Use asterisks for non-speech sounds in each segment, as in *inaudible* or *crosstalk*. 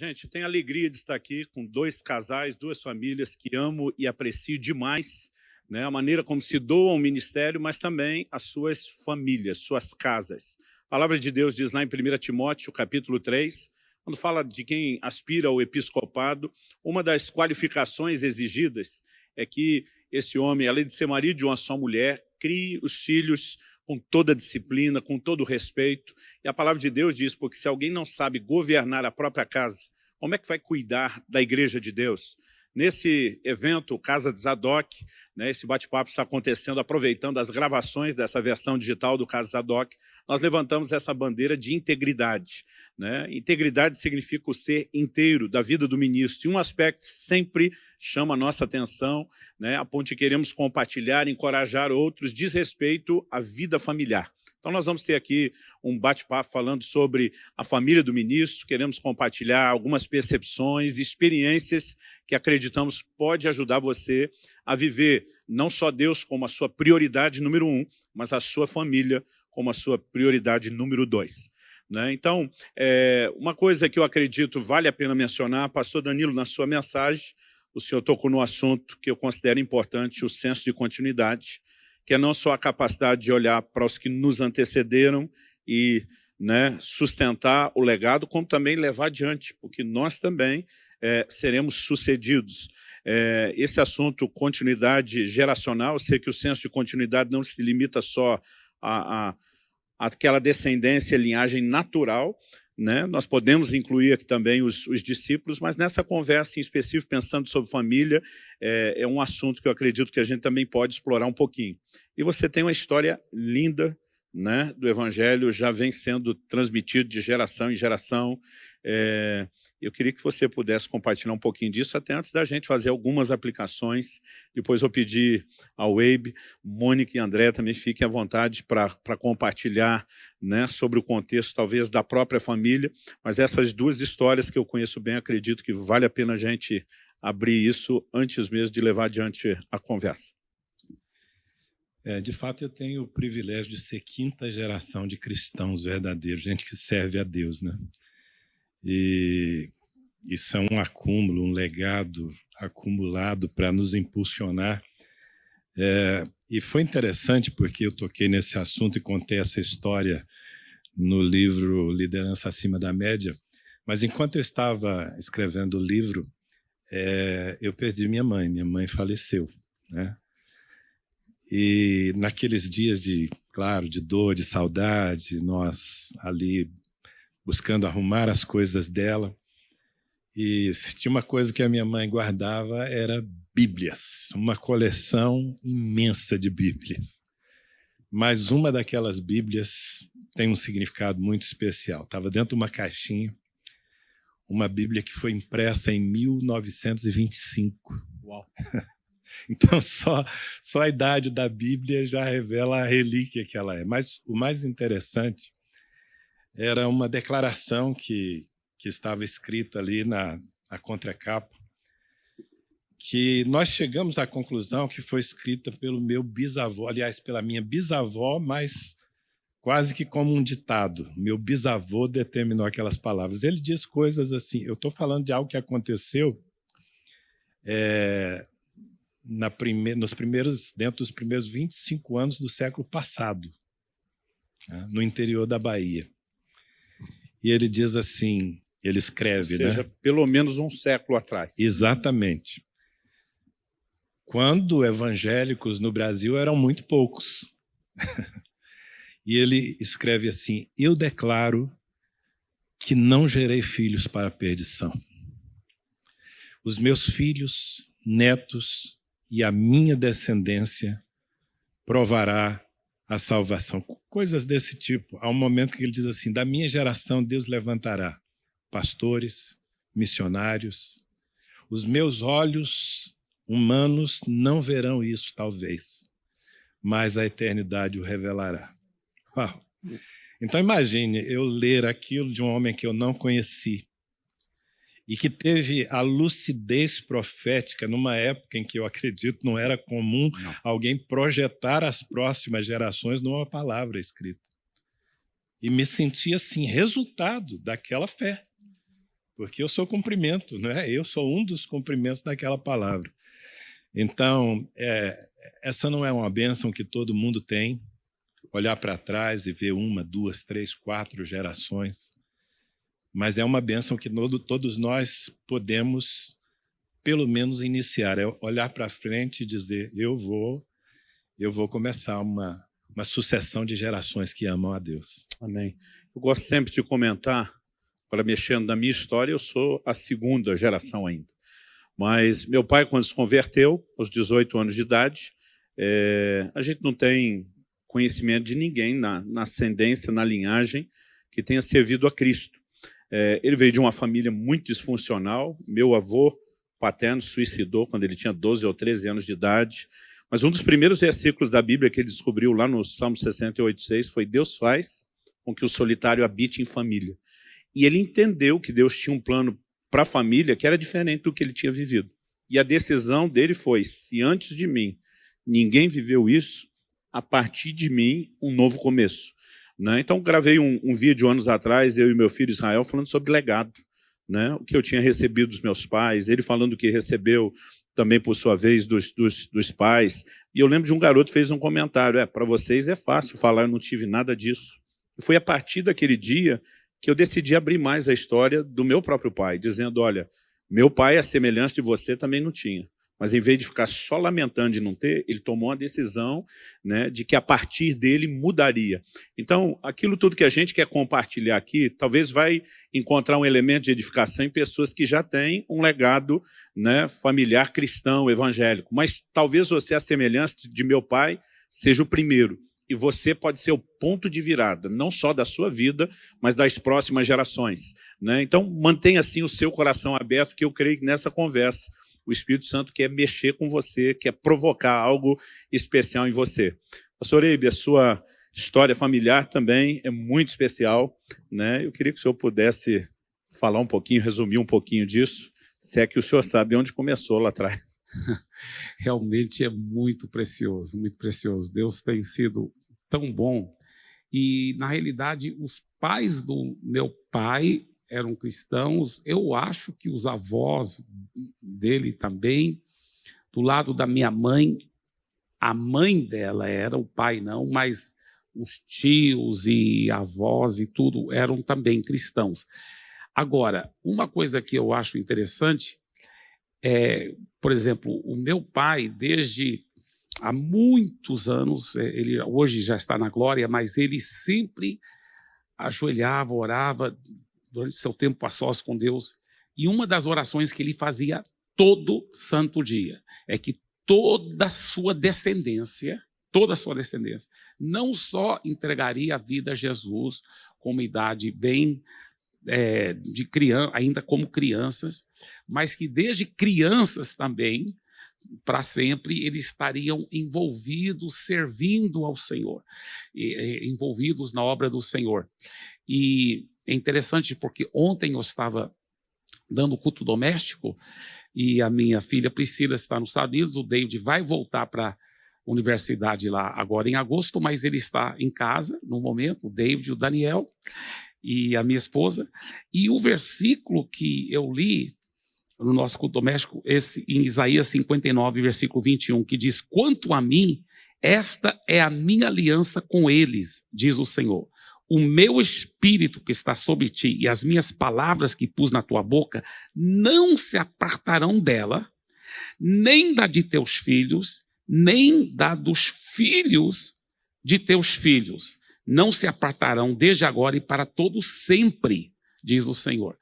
Gente, tenho a alegria de estar aqui com dois casais, duas famílias que amo e aprecio demais né, a maneira como se doam o ministério, mas também as suas famílias, suas casas. A palavra de Deus diz lá em 1 Timóteo, capítulo 3, quando fala de quem aspira ao episcopado, uma das qualificações exigidas é que esse homem, além de ser marido de uma só mulher, crie os filhos com toda disciplina, com todo respeito. E a palavra de Deus diz, porque se alguém não sabe governar a própria casa, como é que vai cuidar da igreja de Deus? Nesse evento, Casa de Zadok, né, esse bate-papo está acontecendo aproveitando as gravações dessa versão digital do Casa Zadok, nós levantamos essa bandeira de integridade. Né? Integridade significa o ser inteiro da vida do ministro. E um aspecto sempre chama a nossa atenção, né, a ponto de queremos compartilhar, encorajar outros, diz respeito à vida familiar. Então nós vamos ter aqui um bate-papo falando sobre a família do ministro, queremos compartilhar algumas percepções, experiências que acreditamos pode ajudar você a viver não só Deus como a sua prioridade número um, mas a sua família como a sua prioridade número dois. Né? Então, é, uma coisa que eu acredito vale a pena mencionar, pastor Danilo, na sua mensagem, o senhor tocou no assunto que eu considero importante, o senso de continuidade que é não só a capacidade de olhar para os que nos antecederam e né, sustentar o legado, como também levar adiante, porque nós também é, seremos sucedidos. É, esse assunto, continuidade geracional, eu sei que o senso de continuidade não se limita só a, a aquela descendência, linhagem natural, né? Nós podemos incluir aqui também os, os, discípulos, mas nessa conversa em específico, pensando sobre família, é, é, um assunto que eu acredito que a gente também pode explorar um pouquinho. E você tem uma história linda né, do Evangelho, já vem sendo transmitido de geração em geração. É, eu queria que você pudesse compartilhar um pouquinho disso, até antes da gente fazer algumas aplicações. Depois eu pedir ao Weibe, Mônica e André também fiquem à vontade para compartilhar né, sobre o contexto, talvez, da própria família. Mas essas duas histórias que eu conheço bem, acredito que vale a pena a gente abrir isso antes mesmo de levar adiante a conversa. É, de fato, eu tenho o privilégio de ser quinta geração de cristãos verdadeiros, gente que serve a Deus, né? E isso é um acúmulo, um legado acumulado para nos impulsionar. É, e foi interessante porque eu toquei nesse assunto e contei essa história no livro Liderança Acima da Média, mas enquanto eu estava escrevendo o livro, é, eu perdi minha mãe, minha mãe faleceu. Né? E naqueles dias de, claro, de dor, de saudade, nós ali buscando arrumar as coisas dela. E se tinha uma coisa que a minha mãe guardava era Bíblias, uma coleção imensa de Bíblias. Mas uma daquelas Bíblias tem um significado muito especial. Estava dentro de uma caixinha, uma Bíblia que foi impressa em 1925. Uau! *laughs* Então, só, só a idade da Bíblia já revela a relíquia que ela é. Mas o mais interessante era uma declaração que, que estava escrita ali na, na contracapa, que nós chegamos à conclusão que foi escrita pelo meu bisavô, aliás, pela minha bisavó, mas quase que como um ditado. Meu bisavô determinou aquelas palavras. Ele diz coisas assim, eu estou falando de algo que aconteceu é, na prime nos primeiros, dentro dos primeiros 25 anos do século passado, né, no interior da Bahia. E ele diz assim, ele escreve, Ou seja, né? pelo menos um século atrás. Exatamente. Quando evangélicos no Brasil eram muito poucos. *laughs* e ele escreve assim, eu declaro que não gerei filhos para a perdição. Os meus filhos, netos e a minha descendência provará a salvação. Coisas desse tipo. Há um momento que ele diz assim, da minha geração Deus levantará pastores, missionários. Os meus olhos humanos não verão isso, talvez, mas a eternidade o revelará. Uau. Então imagine eu ler aquilo de um homem que eu não conheci, e que teve a lucidez profética numa época em que eu acredito não era comum não. alguém projetar as próximas gerações numa palavra escrita. E me senti assim, resultado daquela fé. Porque eu sou cumprimento, né? eu sou um dos cumprimentos daquela palavra. Então, é, essa não é uma bênção que todo mundo tem, olhar para trás e ver uma, duas, três, quatro gerações, mas é uma bênção que todos nós podemos, pelo menos, iniciar, é olhar para frente e dizer, eu vou, eu vou começar uma, uma sucessão de gerações que amam a Deus. Amém. Eu gosto sempre de comentar para mexendo na minha história, eu sou a segunda geração ainda. Mas meu pai, quando se converteu, aos 18 anos de idade, é, a gente não tem conhecimento de ninguém na, na, ascendência, na linhagem, que tenha servido a Cristo. É, ele veio de uma família muito disfuncional, meu avô paterno suicidou quando ele tinha 12 ou 13 anos de idade, mas um dos primeiros versículos da Bíblia que ele descobriu lá no Salmo 68,6 foi Deus faz com que o solitário habite em família. E ele entendeu que Deus tinha um plano para a família que era diferente do que ele tinha vivido. E a decisão dele foi, se antes de mim ninguém viveu isso, a partir de mim, um novo começo. Né? Então, gravei um, um, vídeo anos atrás, eu e meu filho Israel, falando sobre legado. Né? O que eu tinha recebido dos meus pais, ele falando que recebeu também, por sua vez, dos, dos, dos pais. E eu lembro de um garoto fez um comentário, é, para vocês é fácil falar, eu não tive nada disso. E foi a partir daquele dia que eu decidi abrir mais a história do meu próprio pai, dizendo, olha, meu pai, a semelhança de você, também não tinha. Mas em vez de ficar só lamentando de não ter, ele tomou uma decisão né, de que a partir dele mudaria. Então, aquilo tudo que a gente quer compartilhar aqui, talvez vai encontrar um elemento de edificação em pessoas que já têm um legado né, familiar cristão, evangélico. Mas talvez você, a semelhança de meu pai, seja o primeiro e você pode ser o ponto de virada, não só da sua vida, mas das próximas gerações. Né? Então, mantenha assim o seu coração aberto, que eu creio que nessa conversa o Espírito Santo quer mexer com você, quer provocar algo especial em você. Pastor Eibe, a sua história familiar também é muito especial. Né? Eu queria que o senhor pudesse falar um pouquinho, resumir um pouquinho disso, se é que o senhor sabe onde começou lá atrás. *laughs* Realmente é muito precioso, muito precioso. Deus tem sido tão bom. E, na realidade, os pais do meu pai eram cristãos. Eu acho que os avós dele também. Do lado da minha mãe, a mãe dela era, o pai não, mas os tios e avós e tudo eram também cristãos. Agora, uma coisa que eu acho interessante é, por exemplo, o meu pai, desde há muitos anos, é, ele hoje já está na glória, mas ele sempre ajoelhava, orava durante seu tempo a sós com Deus. E uma das orações que ele fazia todo santo dia é que toda a sua descendência, toda a sua descendência, não só entregaria a vida a Jesus com uma idade bem é, de criança, ainda como crianças, mas que desde crianças também para sempre, eles estariam envolvidos, servindo ao Senhor, envolvidos na obra do Senhor. E é interessante porque ontem eu estava dando culto doméstico e a minha filha Priscila está nos Estados Unidos, o David vai voltar para a universidade lá agora em agosto, mas ele está em casa no momento, o David o Daniel e a minha esposa. E o versículo que eu li no nosso culto doméstico, esse, em Isaías 59, versículo 21, que diz, quanto a mim, esta é a minha aliança com eles, diz o Senhor. O meu espírito que está sobre ti e as minhas palavras que pus na tua boca não se apartarão dela, nem da de teus filhos, nem da dos filhos de teus filhos. Não se apartarão desde agora e para todo sempre diz o Senhor.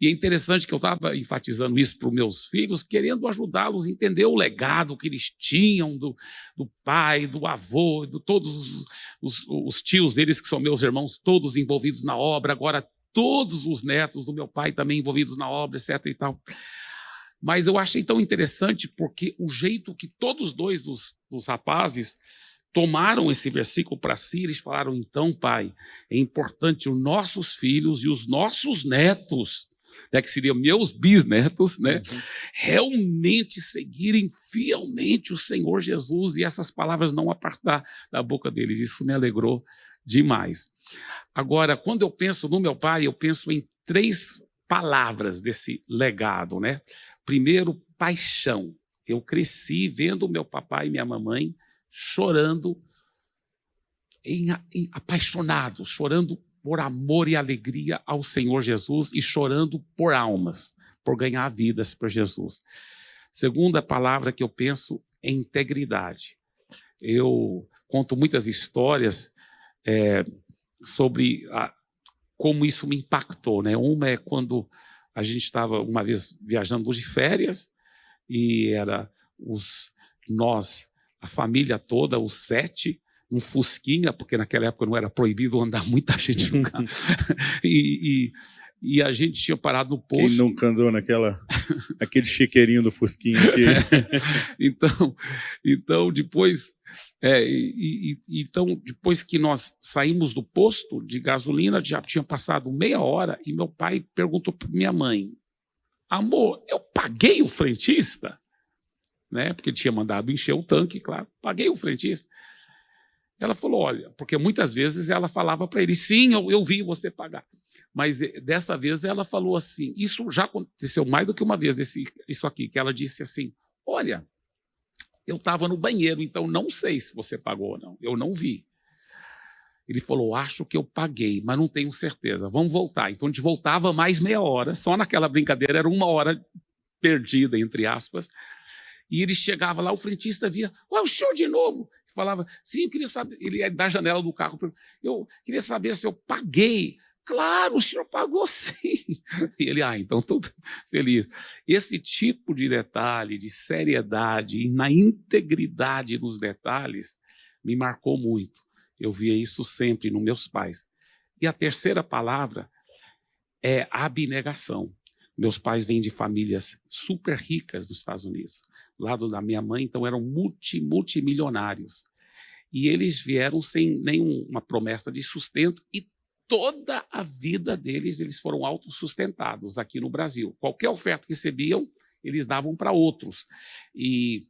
E é interessante que eu estava enfatizando isso para os meus filhos, querendo ajudá-los a entender o legado que eles tinham do, do pai, do avô, de todos os, os, os tios deles, que são meus irmãos, todos envolvidos na obra, agora todos os netos do meu pai também envolvidos na obra, etc. e tal. Mas eu achei tão interessante porque o jeito que todos dois dos, dos rapazes tomaram esse versículo para si, eles falaram: então, pai, é importante os nossos filhos e os nossos netos, né, que seriam meus bisnetos, né, uhum. realmente seguirem fielmente o Senhor Jesus e essas palavras não apartar da boca deles. Isso me alegrou demais. Agora, quando eu penso no meu pai, eu penso em três palavras desse legado, né? Primeiro, paixão. Eu cresci vendo meu papai e minha mamãe chorando, em, em, apaixonados, chorando por amor e alegria ao Senhor Jesus e chorando por almas, por ganhar vidas para Jesus. Segunda palavra que eu penso é integridade. Eu conto muitas histórias é, sobre a, como isso me impactou. Né? Uma é quando a gente estava uma vez viajando de férias e era os nós, a família toda, os sete, um fusquinha, porque naquela época não era proibido andar *laughs* muita gente no carro. *laughs* e, e, e, a gente tinha parado no posto. Quem nunca andou naquela, *laughs* aquele chiqueirinho do fusquinha aqui? então, então, depois, é, e, então, depois que nós saímos do posto de gasolina, já tinha passado meia hora, e meu pai perguntou para minha mãe, amor, eu paguei o frentista? Né? Porque ele tinha mandado encher o tanque, claro, paguei o frentista. Ela falou: olha, porque muitas vezes ela falava para ele: sim, eu, eu vi você pagar. Mas eh, dessa vez ela falou assim: isso já aconteceu mais do que uma vez, esse, isso aqui, que ela disse assim: olha, eu estava no banheiro, então não sei se você pagou ou não, eu não vi. Ele falou: acho que eu paguei, mas não tenho certeza. Vamos voltar. Então a gente voltava mais meia hora, só naquela brincadeira, era uma hora perdida, entre aspas. E ele chegava lá, o frentista via, ué, o senhor de novo? falava, sim, eu queria saber, ele ia da janela do carro, eu queria saber se eu paguei. Claro, o senhor pagou sim. *laughs* E ele, ah, então estou *laughs* feliz. Esse tipo de detalhe, de seriedade e na integridade dos detalhes, me marcou muito. Eu via isso sempre nos meus pais. E a terceira palavra é abnegação. Meus pais vêm de famílias super ricas dos Estados Unidos. Lado da minha mãe, então, eram multi, multimilionários. E eles vieram sem nenhuma promessa de sustento e toda a vida deles eles foram autossustentados aqui no Brasil. Qualquer oferta que recebiam, eles davam para outros. E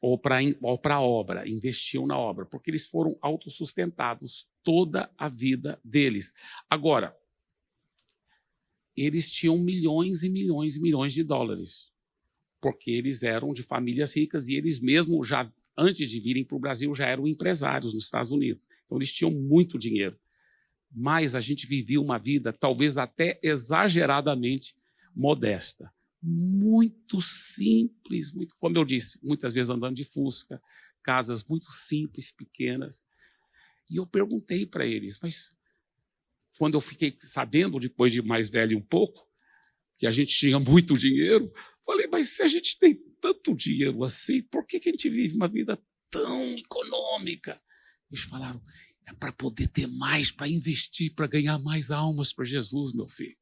ou para a obra, investiam na obra, porque eles foram autossustentados toda a vida deles. Agora, eles tinham milhões e milhões e milhões de dólares, porque eles eram de famílias ricas e eles mesmo já antes de virem para o Brasil já eram empresários nos Estados Unidos. Então eles tinham muito dinheiro. Mas a gente vivia uma vida talvez até exageradamente modesta, muito simples, muito, como eu disse, muitas vezes andando de fusca, casas muito simples, pequenas. E eu perguntei para eles, mas quando eu fiquei sabendo, depois de mais velho um pouco, que a gente tinha *laughs* muito dinheiro, falei, mas se a gente tem tanto dinheiro assim, por que, que a gente vive uma vida tão econômica? Eles falaram, é para poder ter mais, para investir, para ganhar mais almas para Jesus, meu filho.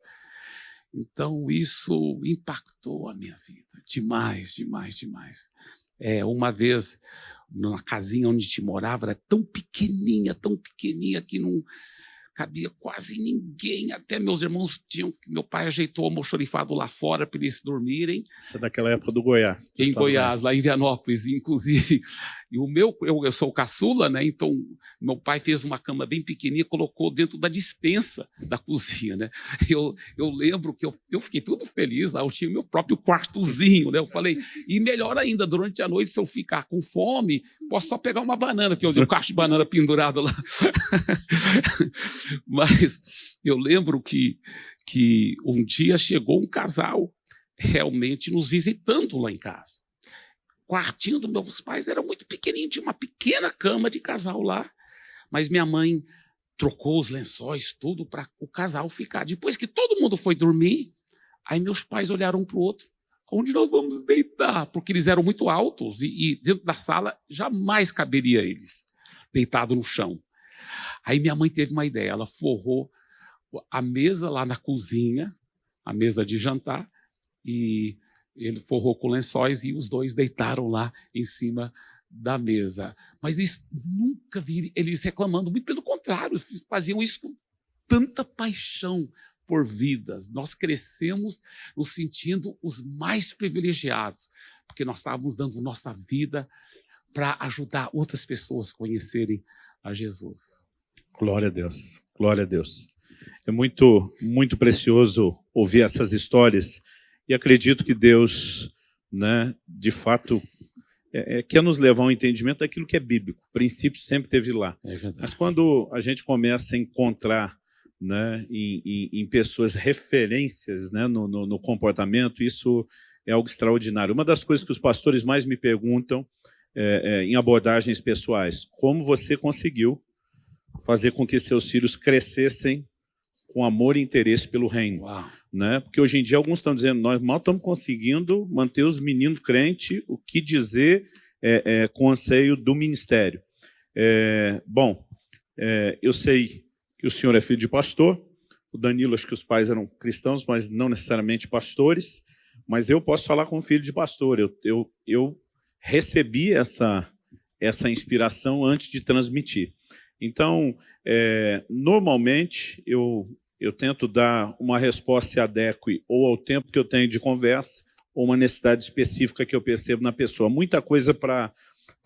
Então, isso impactou a minha vida demais, demais, demais. É, uma vez, na casinha onde a gente morava, era tão pequenininha, tão pequenininha que não cabia quase ninguém, até meus irmãos tinham, meu pai ajeitou o almoxorifado lá fora para eles dormirem. Isso é daquela época do Goiás. Em Goiás, lá em Vianópolis, inclusive. *laughs* E o meu, eu, eu sou caçula, né? Então, meu pai fez uma cama bem pequenininha, colocou dentro da dispensa da *laughs* cozinha, né? Eu, eu lembro que eu, eu fiquei tudo feliz lá, eu tinha meu próprio quartozinho, né? Eu falei, e melhor ainda, durante a noite, se eu ficar com fome, posso só pegar uma banana, porque eu tenho um cacho de banana pendurado lá. *laughs* *laughs* Mas eu lembro que, que um dia chegou um casal realmente nos visitando lá em casa quartinho dos meus pais era muito pequenininho, tinha uma pequena cama de casal lá. Mas minha mãe trocou os lençóis, tudo, para o casal ficar. Depois que todo mundo foi dormir, aí meus pais olharam um para o outro. Onde nós vamos deitar? Porque eles eram muito altos e, e dentro da sala jamais caberia eles, deitado no chão. Aí minha mãe teve uma ideia, ela forrou a mesa lá na cozinha, a mesa de jantar, e ele forrou com lençóis e os dois deitaram lá em cima da mesa. Mas eles nunca viram eles reclamando, muito pelo contrário, faziam isso com tanta paixão por vidas. Nós crescemos nos sentindo os mais privilegiados, porque nós estávamos dando nossa vida para ajudar outras pessoas a conhecerem a Jesus. Glória a Deus, glória a Deus. É muito, muito precioso ouvir essas histórias e acredito que Deus, né, de fato, é, é, quer nos levar ao entendimento daquilo que é bíblico. O princípio sempre teve lá. É Mas quando a gente começa a encontrar né, em, em, em pessoas referências né, no, no, no, comportamento, isso é algo extraordinário. Uma das coisas que os pastores mais me perguntam é, é, em abordagens pessoais, como você conseguiu fazer com que seus filhos crescessem com amor e interesse pelo reino. Uau. Né? Porque hoje em dia alguns estão dizendo, nós mal estamos conseguindo manter os meninos crentes, o que dizer é, é, com anseio do ministério. É, bom, é, eu sei que o senhor é filho de pastor, o Danilo, acho que os pais eram cristãos, mas não necessariamente pastores, mas eu posso falar como filho de pastor, eu, eu, eu recebi essa, essa inspiração antes de transmitir. Então, é, normalmente, eu, eu tento dar uma resposta que adeque ou ao tempo que eu tenho de conversa, ou uma necessidade específica que eu percebo na pessoa. Muita coisa para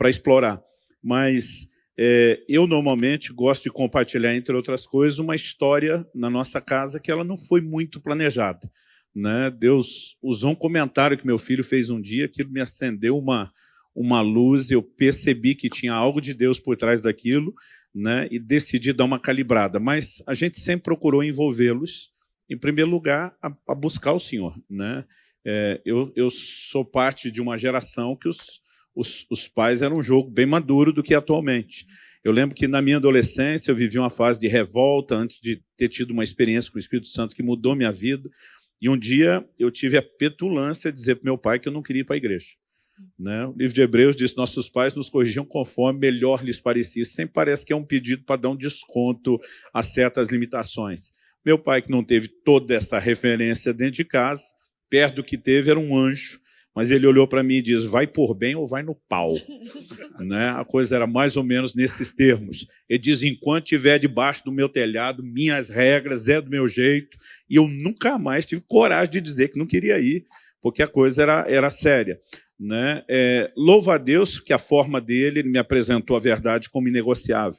explorar, mas é, eu normalmente gosto de compartilhar, entre outras coisas, uma história na nossa casa que ela não foi muito planejada. Né? Deus usou um comentário que meu filho fez um dia, que me acendeu uma, uma luz, eu percebi que tinha algo de Deus por trás daquilo, né, e decidi dar uma calibrada. Mas a gente sempre procurou envolvê-los, em primeiro lugar, a, a buscar o Senhor. Né? É, eu, eu sou parte de uma geração que os, os, os pais eram um jogo bem maduro do que atualmente. Eu lembro que na minha adolescência eu vivi uma fase de revolta antes de ter tido uma experiência com o Espírito Santo que mudou minha vida. E um dia eu tive a petulância de dizer para meu pai que eu não queria ir para a igreja. Né? O livro de Hebreus diz nossos pais nos corrigiam conforme melhor lhes parecia. Sempre parece que é um pedido para dar um desconto a certas limitações. Meu pai, que não teve toda essa referência dentro de casa, perto do que teve, era um anjo, mas ele olhou para mim e disse, vai por bem ou vai no pau. *laughs* né? A coisa era mais ou menos nesses termos. Ele diz, enquanto estiver debaixo do meu telhado, minhas regras, é do meu jeito, e eu nunca mais tive coragem de dizer que não queria ir, porque a coisa era, era séria. Né? É, louvo a Deus que a forma dele me apresentou a verdade como inegociável.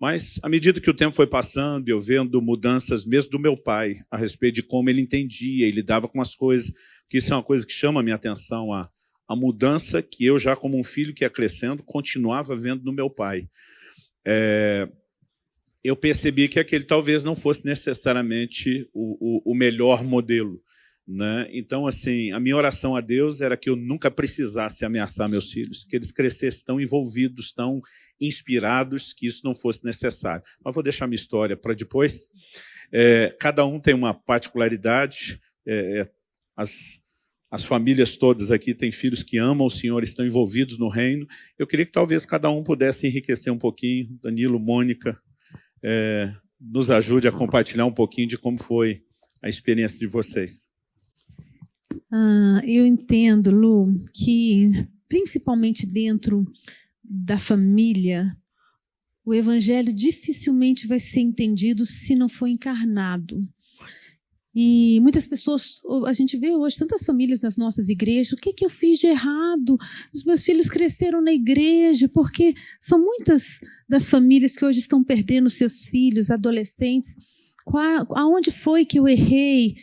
Mas, à medida que o tempo foi passando, eu vendo mudanças mesmo do meu pai, a respeito de como ele entendia e lidava com as coisas, que isso é uma coisa que chama a minha atenção, a, a mudança que eu, já como um filho que ia crescendo, continuava vendo no meu pai. É, eu percebi que aquele talvez não fosse necessariamente o, o, o melhor modelo, né? Então, assim, a minha oração a Deus era que eu nunca precisasse ameaçar meus filhos, que eles crescessem tão envolvidos, tão inspirados, que isso não fosse necessário. Mas vou deixar minha história para depois. É, cada um tem uma particularidade. É, é, as, as famílias todas aqui têm filhos que amam o Senhor, estão envolvidos no reino. Eu queria que talvez cada um pudesse enriquecer um pouquinho. Danilo, Mônica, é, nos ajude a compartilhar um pouquinho de como foi a experiência de vocês. Ah, eu entendo, Lu, que principalmente dentro da família, o evangelho dificilmente vai ser entendido se não for encarnado. E muitas pessoas, a gente vê hoje tantas famílias nas nossas igrejas, o que, que eu fiz de errado? Os meus filhos cresceram na igreja, porque são muitas das famílias que hoje estão perdendo seus filhos, adolescentes. Qual, aonde foi que eu errei?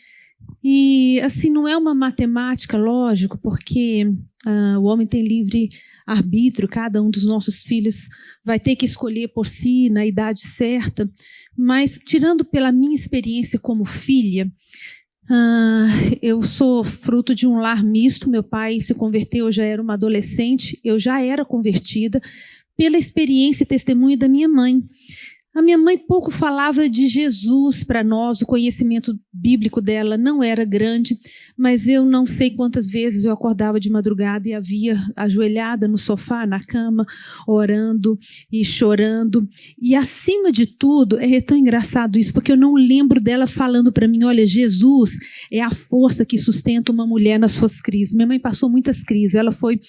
E, assim, não é uma matemática, lógico, porque uh, o homem tem livre arbítrio, cada um dos nossos filhos vai ter que escolher por si na idade certa, mas, tirando pela minha experiência como filha, uh, eu sou fruto de um lar misto, meu pai se converteu, eu já era uma adolescente, eu já era convertida, pela experiência e testemunho da minha mãe. A minha mãe pouco falava de Jesus para nós, o conhecimento bíblico dela não era grande, mas eu não sei quantas vezes eu acordava de madrugada e havia ajoelhada no sofá, na cama, orando e chorando. E acima de tudo, é tão engraçado isso, porque eu não lembro dela falando para mim: olha, Jesus é a força que sustenta uma mulher nas suas crises. Minha mãe passou muitas crises. Ela foi,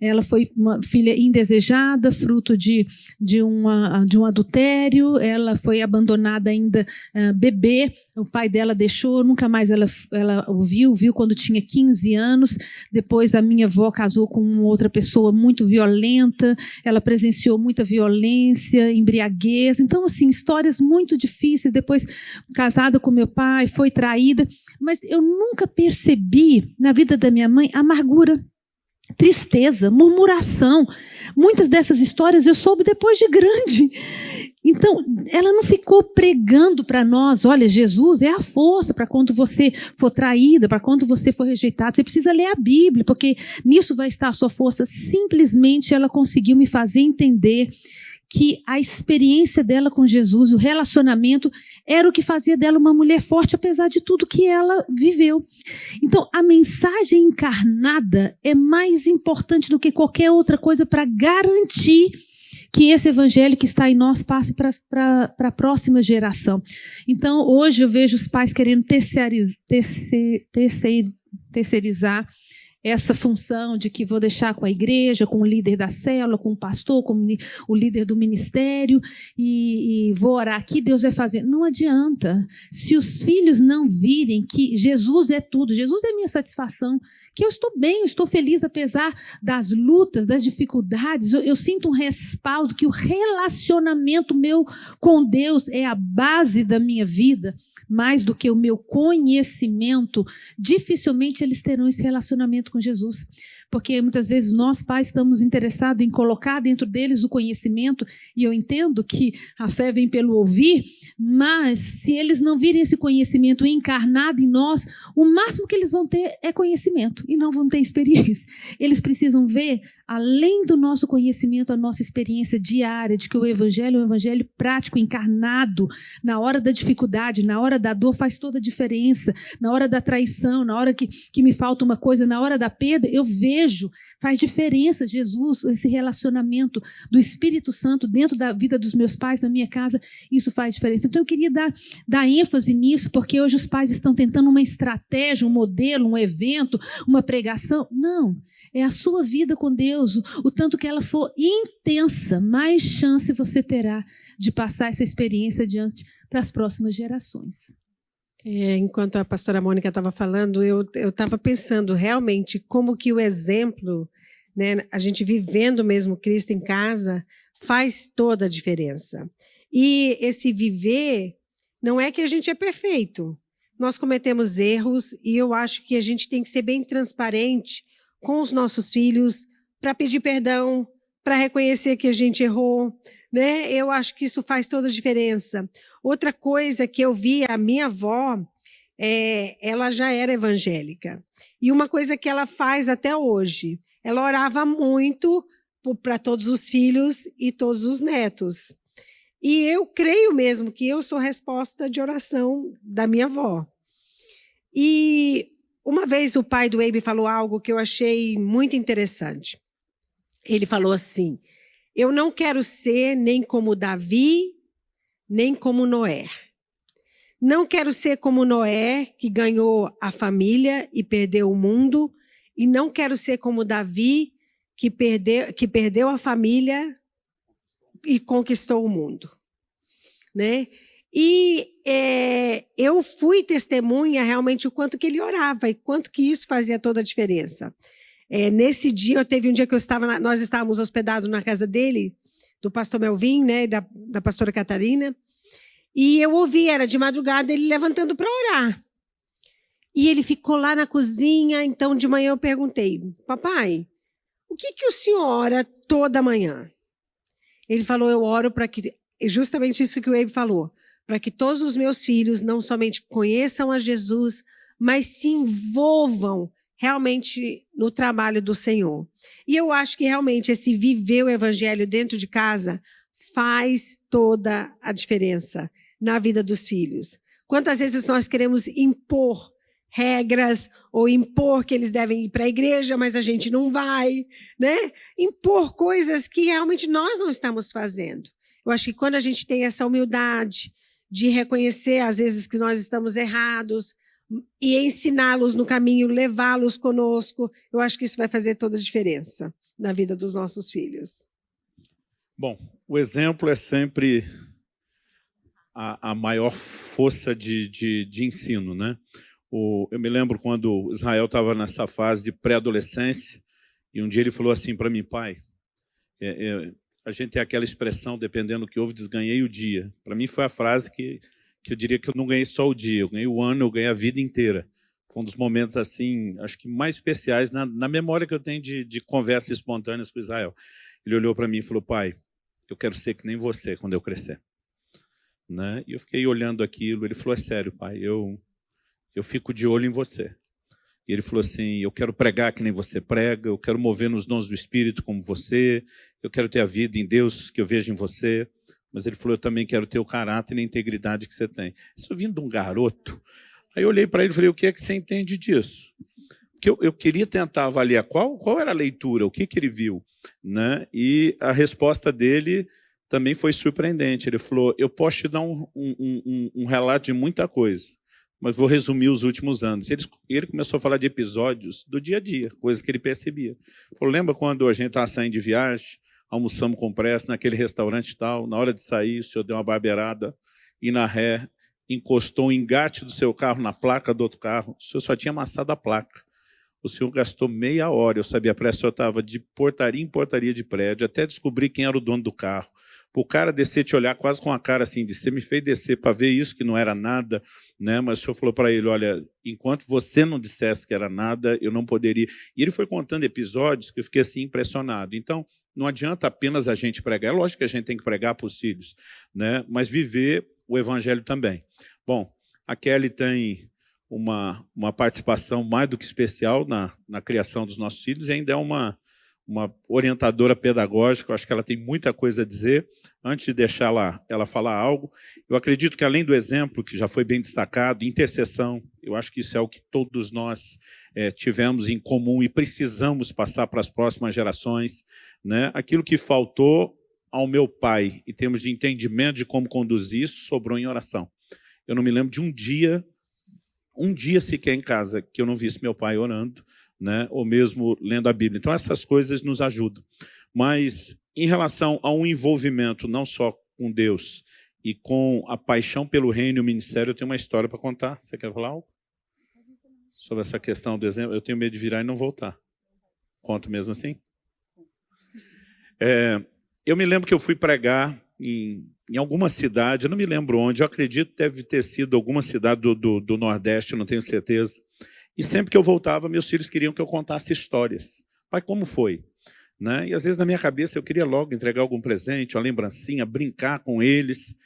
ela foi uma filha indesejada, fruto de, de, uma, de um adultério ela foi abandonada ainda uh, bebê, o pai dela deixou, nunca mais ela, ela ouviu, viu quando tinha 15 anos. Depois a minha avó casou com outra pessoa muito violenta, ela presenciou muita violência, embriaguez. Então, assim, histórias muito difíceis. Depois, casada com meu pai, foi traída. Mas eu nunca percebi na vida da minha mãe amargura tristeza, murmuração. Muitas dessas histórias eu soube depois de grande. Então, ela não ficou pregando para nós, olha, Jesus é a força para quando você for traída, para quando você for rejeitado. Você precisa ler a Bíblia, porque nisso vai estar a sua força. Simplesmente ela conseguiu me fazer entender que a experiência dela com Jesus, o relacionamento, era o que fazia dela uma mulher forte, apesar de tudo que ela viveu. Então, a mensagem encarnada é mais importante do que qualquer outra coisa para garantir que esse evangelho que está em nós passe para a próxima geração. Então, hoje eu vejo os pais querendo terceirizar, terceirizar essa função de que vou deixar com a igreja, com o líder da célula, com o pastor, com o líder do ministério e, e, vou orar aqui, Deus vai fazer. Não adianta. Se os filhos não virem que Jesus é tudo, Jesus é minha satisfação, que eu estou bem, eu estou feliz apesar das lutas, das dificuldades, eu, eu sinto um respaldo que o relacionamento meu com Deus é a base da minha vida. Mais do que o meu conhecimento, dificilmente eles terão esse relacionamento com Jesus porque muitas vezes nós pais estamos interessados em colocar dentro deles o conhecimento, e eu entendo que a fé vem pelo ouvir, mas se eles não virem esse conhecimento encarnado em nós, o máximo que eles vão ter é conhecimento e não vão ter experiência. Eles precisam ver, além do nosso conhecimento, a nossa experiência diária de que o evangelho é um evangelho prático, encarnado, na hora da dificuldade, na hora da dor faz toda a diferença, na hora da traição, na hora que, que me falta uma coisa, na hora da perda, eu vejo faz diferença, Jesus, esse relacionamento do Espírito Santo dentro da vida dos meus pais, na minha casa, isso faz diferença. Então eu queria dar, dar ênfase nisso, porque hoje os pais estão tentando uma estratégia, um modelo, um evento, uma pregação. Não. É a sua vida com Deus. O, o tanto que ela for intensa, mais chance você terá de passar essa experiência adiante para as próximas gerações. É, enquanto a pastora Mônica estava falando, eu estava pensando realmente como que o exemplo, né, a gente vivendo mesmo Cristo em casa, faz toda a diferença. E esse viver não é que a gente é perfeito. Nós cometemos erros e eu acho que a gente tem que ser bem transparente com os nossos filhos para pedir perdão, para reconhecer que a gente errou. Né? Eu acho que isso faz toda a diferença. Outra coisa que eu vi, a minha avó, é, ela já era evangélica. E uma coisa que ela faz até hoje, ela orava muito para todos os filhos e todos os netos. E eu creio mesmo que eu sou resposta de oração da minha avó. E uma vez o pai do Abe falou algo que eu achei muito interessante. Ele falou assim: Eu não quero ser nem como Davi, nem como Noé. Não quero ser como Noé, que ganhou a família e perdeu o mundo, e não quero ser como Davi, que perdeu, que perdeu a família e conquistou o mundo. Né? E é, eu fui testemunha realmente o quanto que ele orava e quanto que isso fazia toda a diferença. É, nesse dia, eu teve um dia que eu estava, nós estávamos hospedados na casa dele, do pastor Melvin, né, da, da pastora Catarina. E eu ouvi, era de madrugada, ele levantando para orar. E ele ficou lá na cozinha, então de manhã eu perguntei, papai, o que, que o senhor ora toda manhã? Ele falou, eu oro para que, justamente isso que o Abe falou, para que todos os meus filhos não somente conheçam a Jesus, mas se envolvam realmente no trabalho do Senhor. E eu acho que realmente esse viver o evangelho dentro de casa faz toda a diferença na vida dos filhos. Quantas vezes nós queremos impor regras ou impor que eles devem ir para a igreja, mas a gente não vai, né? Impor coisas que realmente nós não estamos fazendo. Eu acho que quando a gente tem essa humildade de reconhecer às vezes que nós estamos errados, e ensiná-los no caminho, levá-los conosco. Eu acho que isso vai fazer toda a diferença na vida dos nossos filhos. Bom, o exemplo é sempre a, a maior força de, de, de ensino. Né? O, eu me lembro quando Israel estava nessa fase de pré-adolescência, e um dia ele falou assim para mim, pai, é, é, a gente tem aquela expressão, dependendo do que houve, diz, ganhei o dia. Para mim foi a frase que, que eu diria que eu não ganhei só o dia, eu ganhei o ano, eu ganhei a vida inteira. Foi um dos momentos, assim, acho que mais especiais na, na memória que eu tenho de, de conversas espontâneas com Israel. Ele olhou para mim e falou, pai, eu quero ser que nem você quando eu crescer. Né? E eu fiquei olhando aquilo, ele falou, é sério, pai, eu, eu fico de olho em você. E ele falou assim, eu quero pregar que nem você prega, eu quero mover nos dons do Espírito como você, eu quero ter a vida em Deus que eu vejo em você. Mas ele falou, eu também quero ter o caráter e a integridade que você tem. Isso vindo de um garoto. Aí eu olhei para ele e falei, o que é que você entende disso? Porque eu, eu queria tentar avaliar qual, qual era a leitura, o que, que ele viu. Né? E a resposta dele também foi surpreendente. Ele falou, eu posso te dar um, um, um, um relato de muita coisa, mas vou resumir os últimos anos. Ele, ele, começou a falar de episódios do dia a dia, coisas que ele percebia. Ele falou, lembra quando a gente estava saindo de viagem, almoçamos com pressa naquele restaurante e tal, na hora de sair, o senhor deu uma barbeirada, e na ré, encostou o engate do seu carro na placa do outro carro, o senhor só tinha amassado a placa. O senhor gastou meia hora, eu sabia, a pressa estava de portaria em portaria de prédio, até descobrir quem era o dono do carro o cara descer te olhar quase com a cara assim, de você me fez descer para ver isso que não era nada, né? mas o senhor falou para ele, olha, enquanto você não dissesse que era nada, eu não poderia. E ele foi contando episódios que eu fiquei assim impressionado. Então, não adianta apenas a gente pregar, é lógico que a gente tem que pregar para os filhos, né? mas viver o evangelho também. Bom, a Kelly tem uma, uma participação mais do que especial na, na criação dos nossos filhos e ainda é uma, uma orientadora pedagógica, eu acho que ela tem muita coisa a dizer. Antes de deixar ela, ela falar algo, eu acredito que além do exemplo, que já foi bem destacado, intercessão, eu acho que isso é o que todos nós é, tivemos em comum e precisamos passar para as próximas gerações. Né? Aquilo que faltou ao meu pai, em termos de entendimento de como conduzir isso, sobrou em oração. Eu não me lembro de um dia, um dia sequer em casa, que eu não visse meu pai orando, né? ou mesmo lendo a Bíblia. Então, essas coisas nos ajudam. Mas, em relação a um envolvimento não só com Deus e com a paixão pelo reino e o ministério, eu tenho uma história para contar. Você quer falar algo? Sobre essa questão do exemplo? Eu tenho medo de virar e não voltar. Conta mesmo assim? É, eu me lembro que eu fui pregar em, em alguma cidade, eu não me lembro onde, eu acredito que deve ter sido alguma cidade do, do, do Nordeste, não tenho certeza. E sempre que eu voltava, meus filhos queriam que eu contasse histórias. Pai, como foi? Né? E às vezes na minha cabeça eu queria logo entregar algum presente, uma lembrancinha, brincar com eles.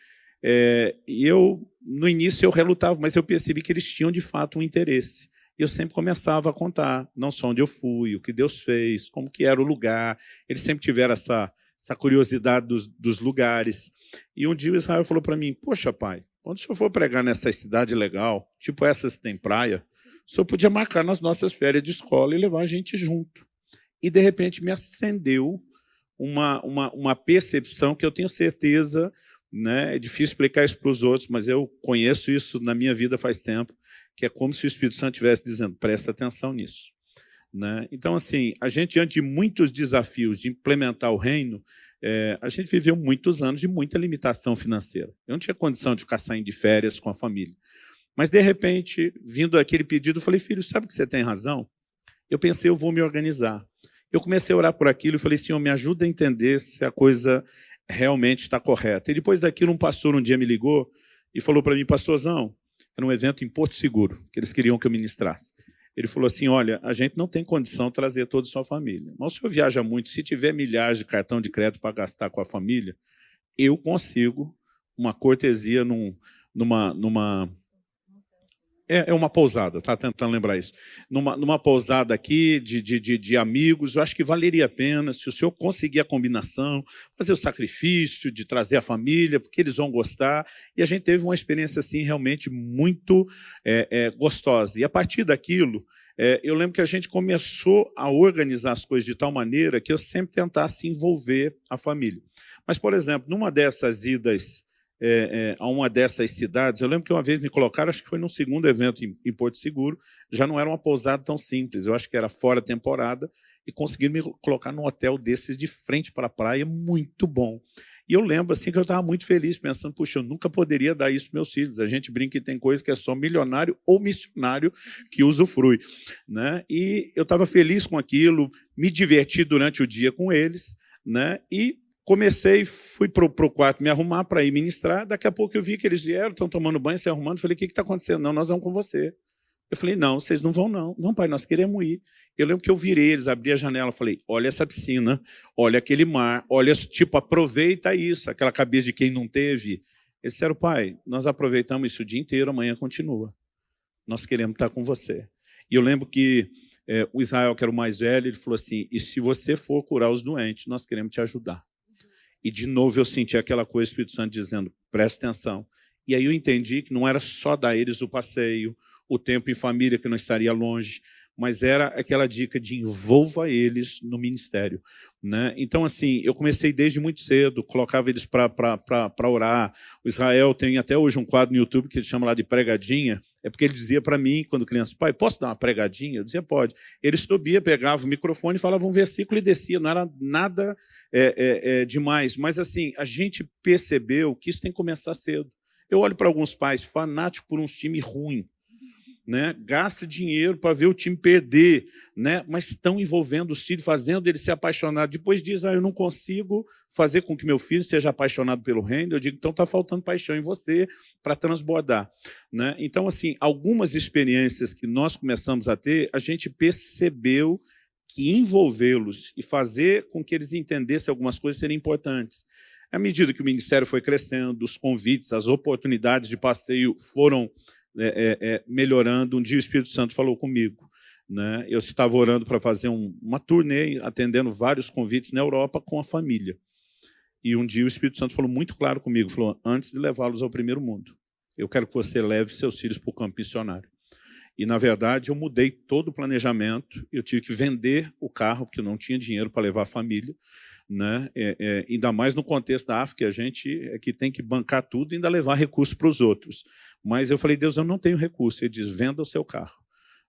É, e eu, no início, eu relutava, mas eu percebi que eles tinham de fato um interesse. E eu sempre começava a contar, não só onde eu fui, o que Deus fez, como que era o lugar. Eles sempre tiveram essa, essa curiosidade dos, dos lugares. E um dia o Israel falou para mim, poxa pai, quando o senhor for pregar nessa cidade legal, tipo essas que tem praia, o senhor podia marcar nas nossas férias de escola e levar a gente junto. E, de repente, me acendeu uma, uma, uma percepção que eu tenho certeza, né, é difícil explicar isso para os outros, mas eu conheço isso na minha vida faz tempo, que é como se o Espírito Santo estivesse dizendo, presta atenção nisso. Né? Então, assim, a gente, diante de muitos desafios de implementar o reino, é, a gente viveu muitos anos de muita limitação financeira. Eu não tinha condição de ficar saindo de férias com a família. Mas, de repente, vindo aquele pedido, eu falei, filho, sabe que você tem razão? Eu pensei, eu vou me organizar. Eu comecei a orar por aquilo e falei, Senhor, me ajuda a entender se a coisa realmente está correta. E depois daquilo, um pastor um dia me ligou e falou para mim, pastorzão, era um evento em Porto Seguro, que eles queriam que eu ministrasse. Ele falou assim, olha, a gente não tem condição de trazer toda a sua família. Mas o senhor viaja muito, se tiver milhares de cartão de crédito para gastar com a família, eu consigo uma cortesia num, numa, numa é, é, uma pousada, tá tentando lembrar isso. Numa, numa pousada aqui de, de, de, amigos, eu acho que valeria a pena se o senhor conseguir a combinação, fazer o sacrifício de trazer a família, porque eles vão gostar. E a gente teve uma experiência assim realmente muito é, é, gostosa. E a partir daquilo, é, eu lembro que a gente começou a organizar as coisas de tal maneira que eu sempre tentasse envolver a família. Mas, por exemplo, numa dessas idas é, é, a uma dessas cidades. Eu lembro que uma vez me colocaram, acho que foi num segundo evento em, em, Porto Seguro, já não era uma pousada tão simples, eu acho que era fora temporada, e conseguiram me colocar num hotel desses de frente para a praia, muito bom. E eu lembro assim que eu estava muito feliz, pensando, puxa, eu nunca poderia dar isso para meus filhos. A gente brinca que tem coisa que é só milionário ou missionário que usufrui. Né? E eu estava feliz com aquilo, me diverti durante o dia com eles, né? e comecei, fui para o quarto me arrumar para ir ministrar. Daqui a pouco eu vi que eles vieram, estão tomando banho, se arrumando. Falei, o que está acontecendo? Não, nós vamos com você. Eu falei, não, vocês não vão não. Não, pai, nós queremos ir. Eu lembro que eu virei eles, abri a janela, falei, olha essa piscina, olha aquele mar, olha, tipo, aproveita isso, aquela cabeça de quem não teve. Eles disseram, pai, nós aproveitamos isso o dia inteiro, amanhã continua. Nós queremos estar com você. E eu lembro que é, o Israel, que era o mais velho, ele falou assim, e se você for curar os doentes, nós queremos te ajudar. E de novo eu senti aquela coisa, o Espírito Santo dizendo, presta atenção. E aí eu entendi que não era só dar eles o passeio, o tempo em família, que não estaria longe, mas era aquela dica de envolva eles no ministério. Né? Então, assim, eu comecei desde muito cedo, colocava eles para orar. O Israel tem até hoje um quadro no YouTube que ele chama lá de pregadinha, é porque ele dizia para mim, quando criança, pai, posso dar uma pregadinha? Eu dizia, pode. Ele subia, pegava o microfone, falava um versículo e descia, não era nada é, é, é, demais. Mas, assim, a gente percebeu que isso tem que começar cedo. Eu olho para alguns pais fanáticos por um time ruim, né? gasta dinheiro para ver o time perder, né? mas estão envolvendo os filhos, fazendo ele se apaixonar. Depois diz, ah, eu não consigo fazer com que meu filho seja apaixonado pelo reino. Eu digo, então está faltando paixão em você para transbordar. Né? Então, assim, algumas experiências que nós começamos a ter, a gente percebeu que envolvê-los e fazer com que eles entendessem algumas coisas seriam importantes. À medida que o ministério foi crescendo, os convites, as oportunidades de passeio foram é, é, é, melhorando. Um dia o Espírito Santo falou comigo. Né? Eu estava orando para fazer um, uma turnê, atendendo vários convites na Europa com a família. E um dia o Espírito Santo falou muito claro comigo, falou, antes de levá-los ao primeiro mundo, eu quero que você leve seus filhos para o campo missionário. E, na verdade, eu mudei todo o planejamento, eu tive que vender o carro, porque eu não tinha dinheiro para levar a família, né? É, é, ainda mais no contexto da África, a gente é que tem que bancar tudo e ainda levar recursos para os outros. Mas eu falei, Deus, eu não tenho recurso. Ele diz, venda o seu carro.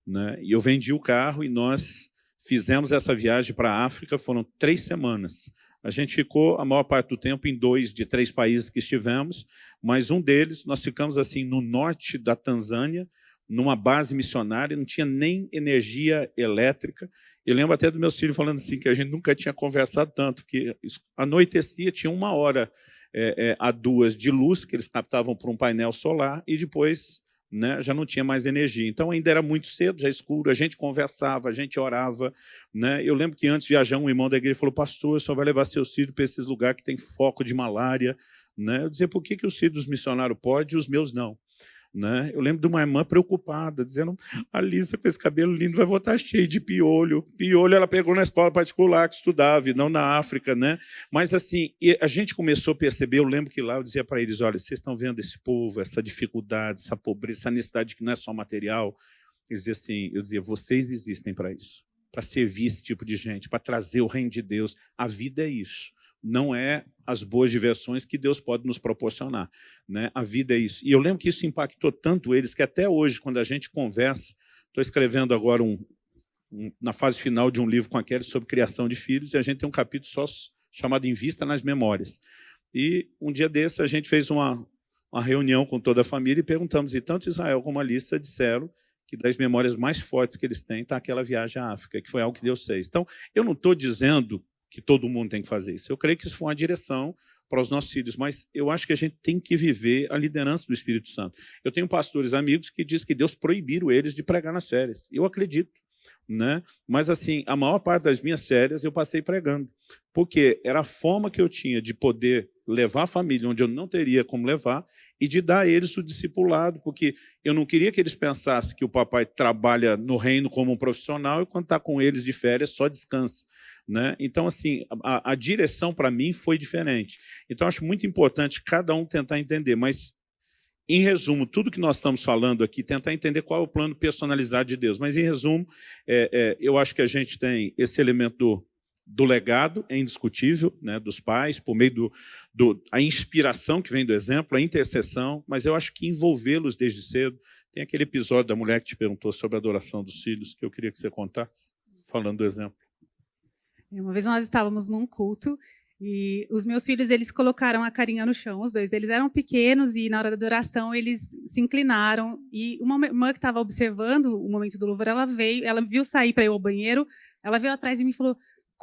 Né? E eu vendi o carro e nós fizemos essa viagem para a África, foram três semanas. A gente ficou a maior parte do tempo em dois de três países que estivemos, mas um deles, nós ficamos assim no norte da Tanzânia, numa base missionária, não tinha nem energia elétrica. Eu lembro até do meu filho falando assim, que a gente nunca tinha conversado tanto, que anoitecia, tinha uma hora é, é, a duas de luz, que eles captavam por um painel solar, e depois né, já não tinha mais energia. Então ainda era muito cedo, já escuro, a gente conversava, a gente orava. Né? Eu lembro que antes viajar, um irmão da igreja falou, pastor, só vai levar seus filhos para esses lugares que tem foco de malária. Né? Eu dizia, por que, que os filhos dos missionários podem e os meus não? Né? Eu lembro de uma irmã preocupada, dizendo, a Lisa com esse cabelo lindo vai voltar cheio de piolho. Piolho ela pegou na escola particular que estudava, e não na África. Né? Mas assim, a gente começou a perceber, eu lembro que lá eu dizia para eles, olha, vocês estão vendo esse povo, essa dificuldade, essa pobreza, essa necessidade que não é só material. Eles diziam assim, eu dizia, vocês existem para isso, para servir esse tipo de gente, para trazer o reino de Deus. A vida é isso não é as boas diversões que Deus pode nos proporcionar. Né? A vida é isso. E eu lembro que isso impactou tanto eles, que até hoje, quando a gente conversa, estou escrevendo agora um, um, na fase final de um livro com a Kelly sobre criação de filhos, e a gente tem um capítulo só chamado Em Vista nas Memórias. E um dia desse a gente fez uma, uma reunião com toda a família e perguntamos, e tanto Israel como a Alissa disseram que das memórias mais fortes que eles têm está aquela viagem à África, que foi algo que Deus fez. Então, eu não estou dizendo que todo mundo tem que fazer isso. Eu creio que isso foi uma direção para os nossos filhos, mas eu acho que a gente tem que viver a liderança do Espírito Santo. Eu tenho pastores amigos que dizem que Deus proibiu eles de pregar nas férias. Eu acredito. Né? Mas, assim, a maior parte das minhas férias eu passei pregando, porque era a forma que eu tinha de poder levar a família onde eu não teria como levar e de dar a eles o discipulado, porque eu não queria que eles pensassem que o papai trabalha no reino como um profissional e quando está com eles de férias só descansa. Né? Então, assim, a, a direção para mim foi diferente. Então, acho muito importante cada um tentar entender, mas, em resumo, tudo que nós estamos falando aqui, tentar entender qual é o plano personalizado de Deus. Mas, em resumo, é, é, eu acho que a gente tem esse elemento do, do legado, é indiscutível, né, dos pais, por meio do, do a inspiração que vem do exemplo, a intercessão, mas eu acho que envolvê-los desde cedo. Tem aquele episódio da mulher que te perguntou sobre a adoração dos filhos, que eu queria que você contasse, falando do exemplo. Uma vez nós estávamos num culto E os meus filhos, eles colocaram a carinha no chão, os dois. Eles eram pequenos e na hora da adoração eles se inclinaram. E uma irmã que estava observando o momento do louvor, ela veio, ela viu sair para ir ao banheiro, ela veio atrás de mim e falou: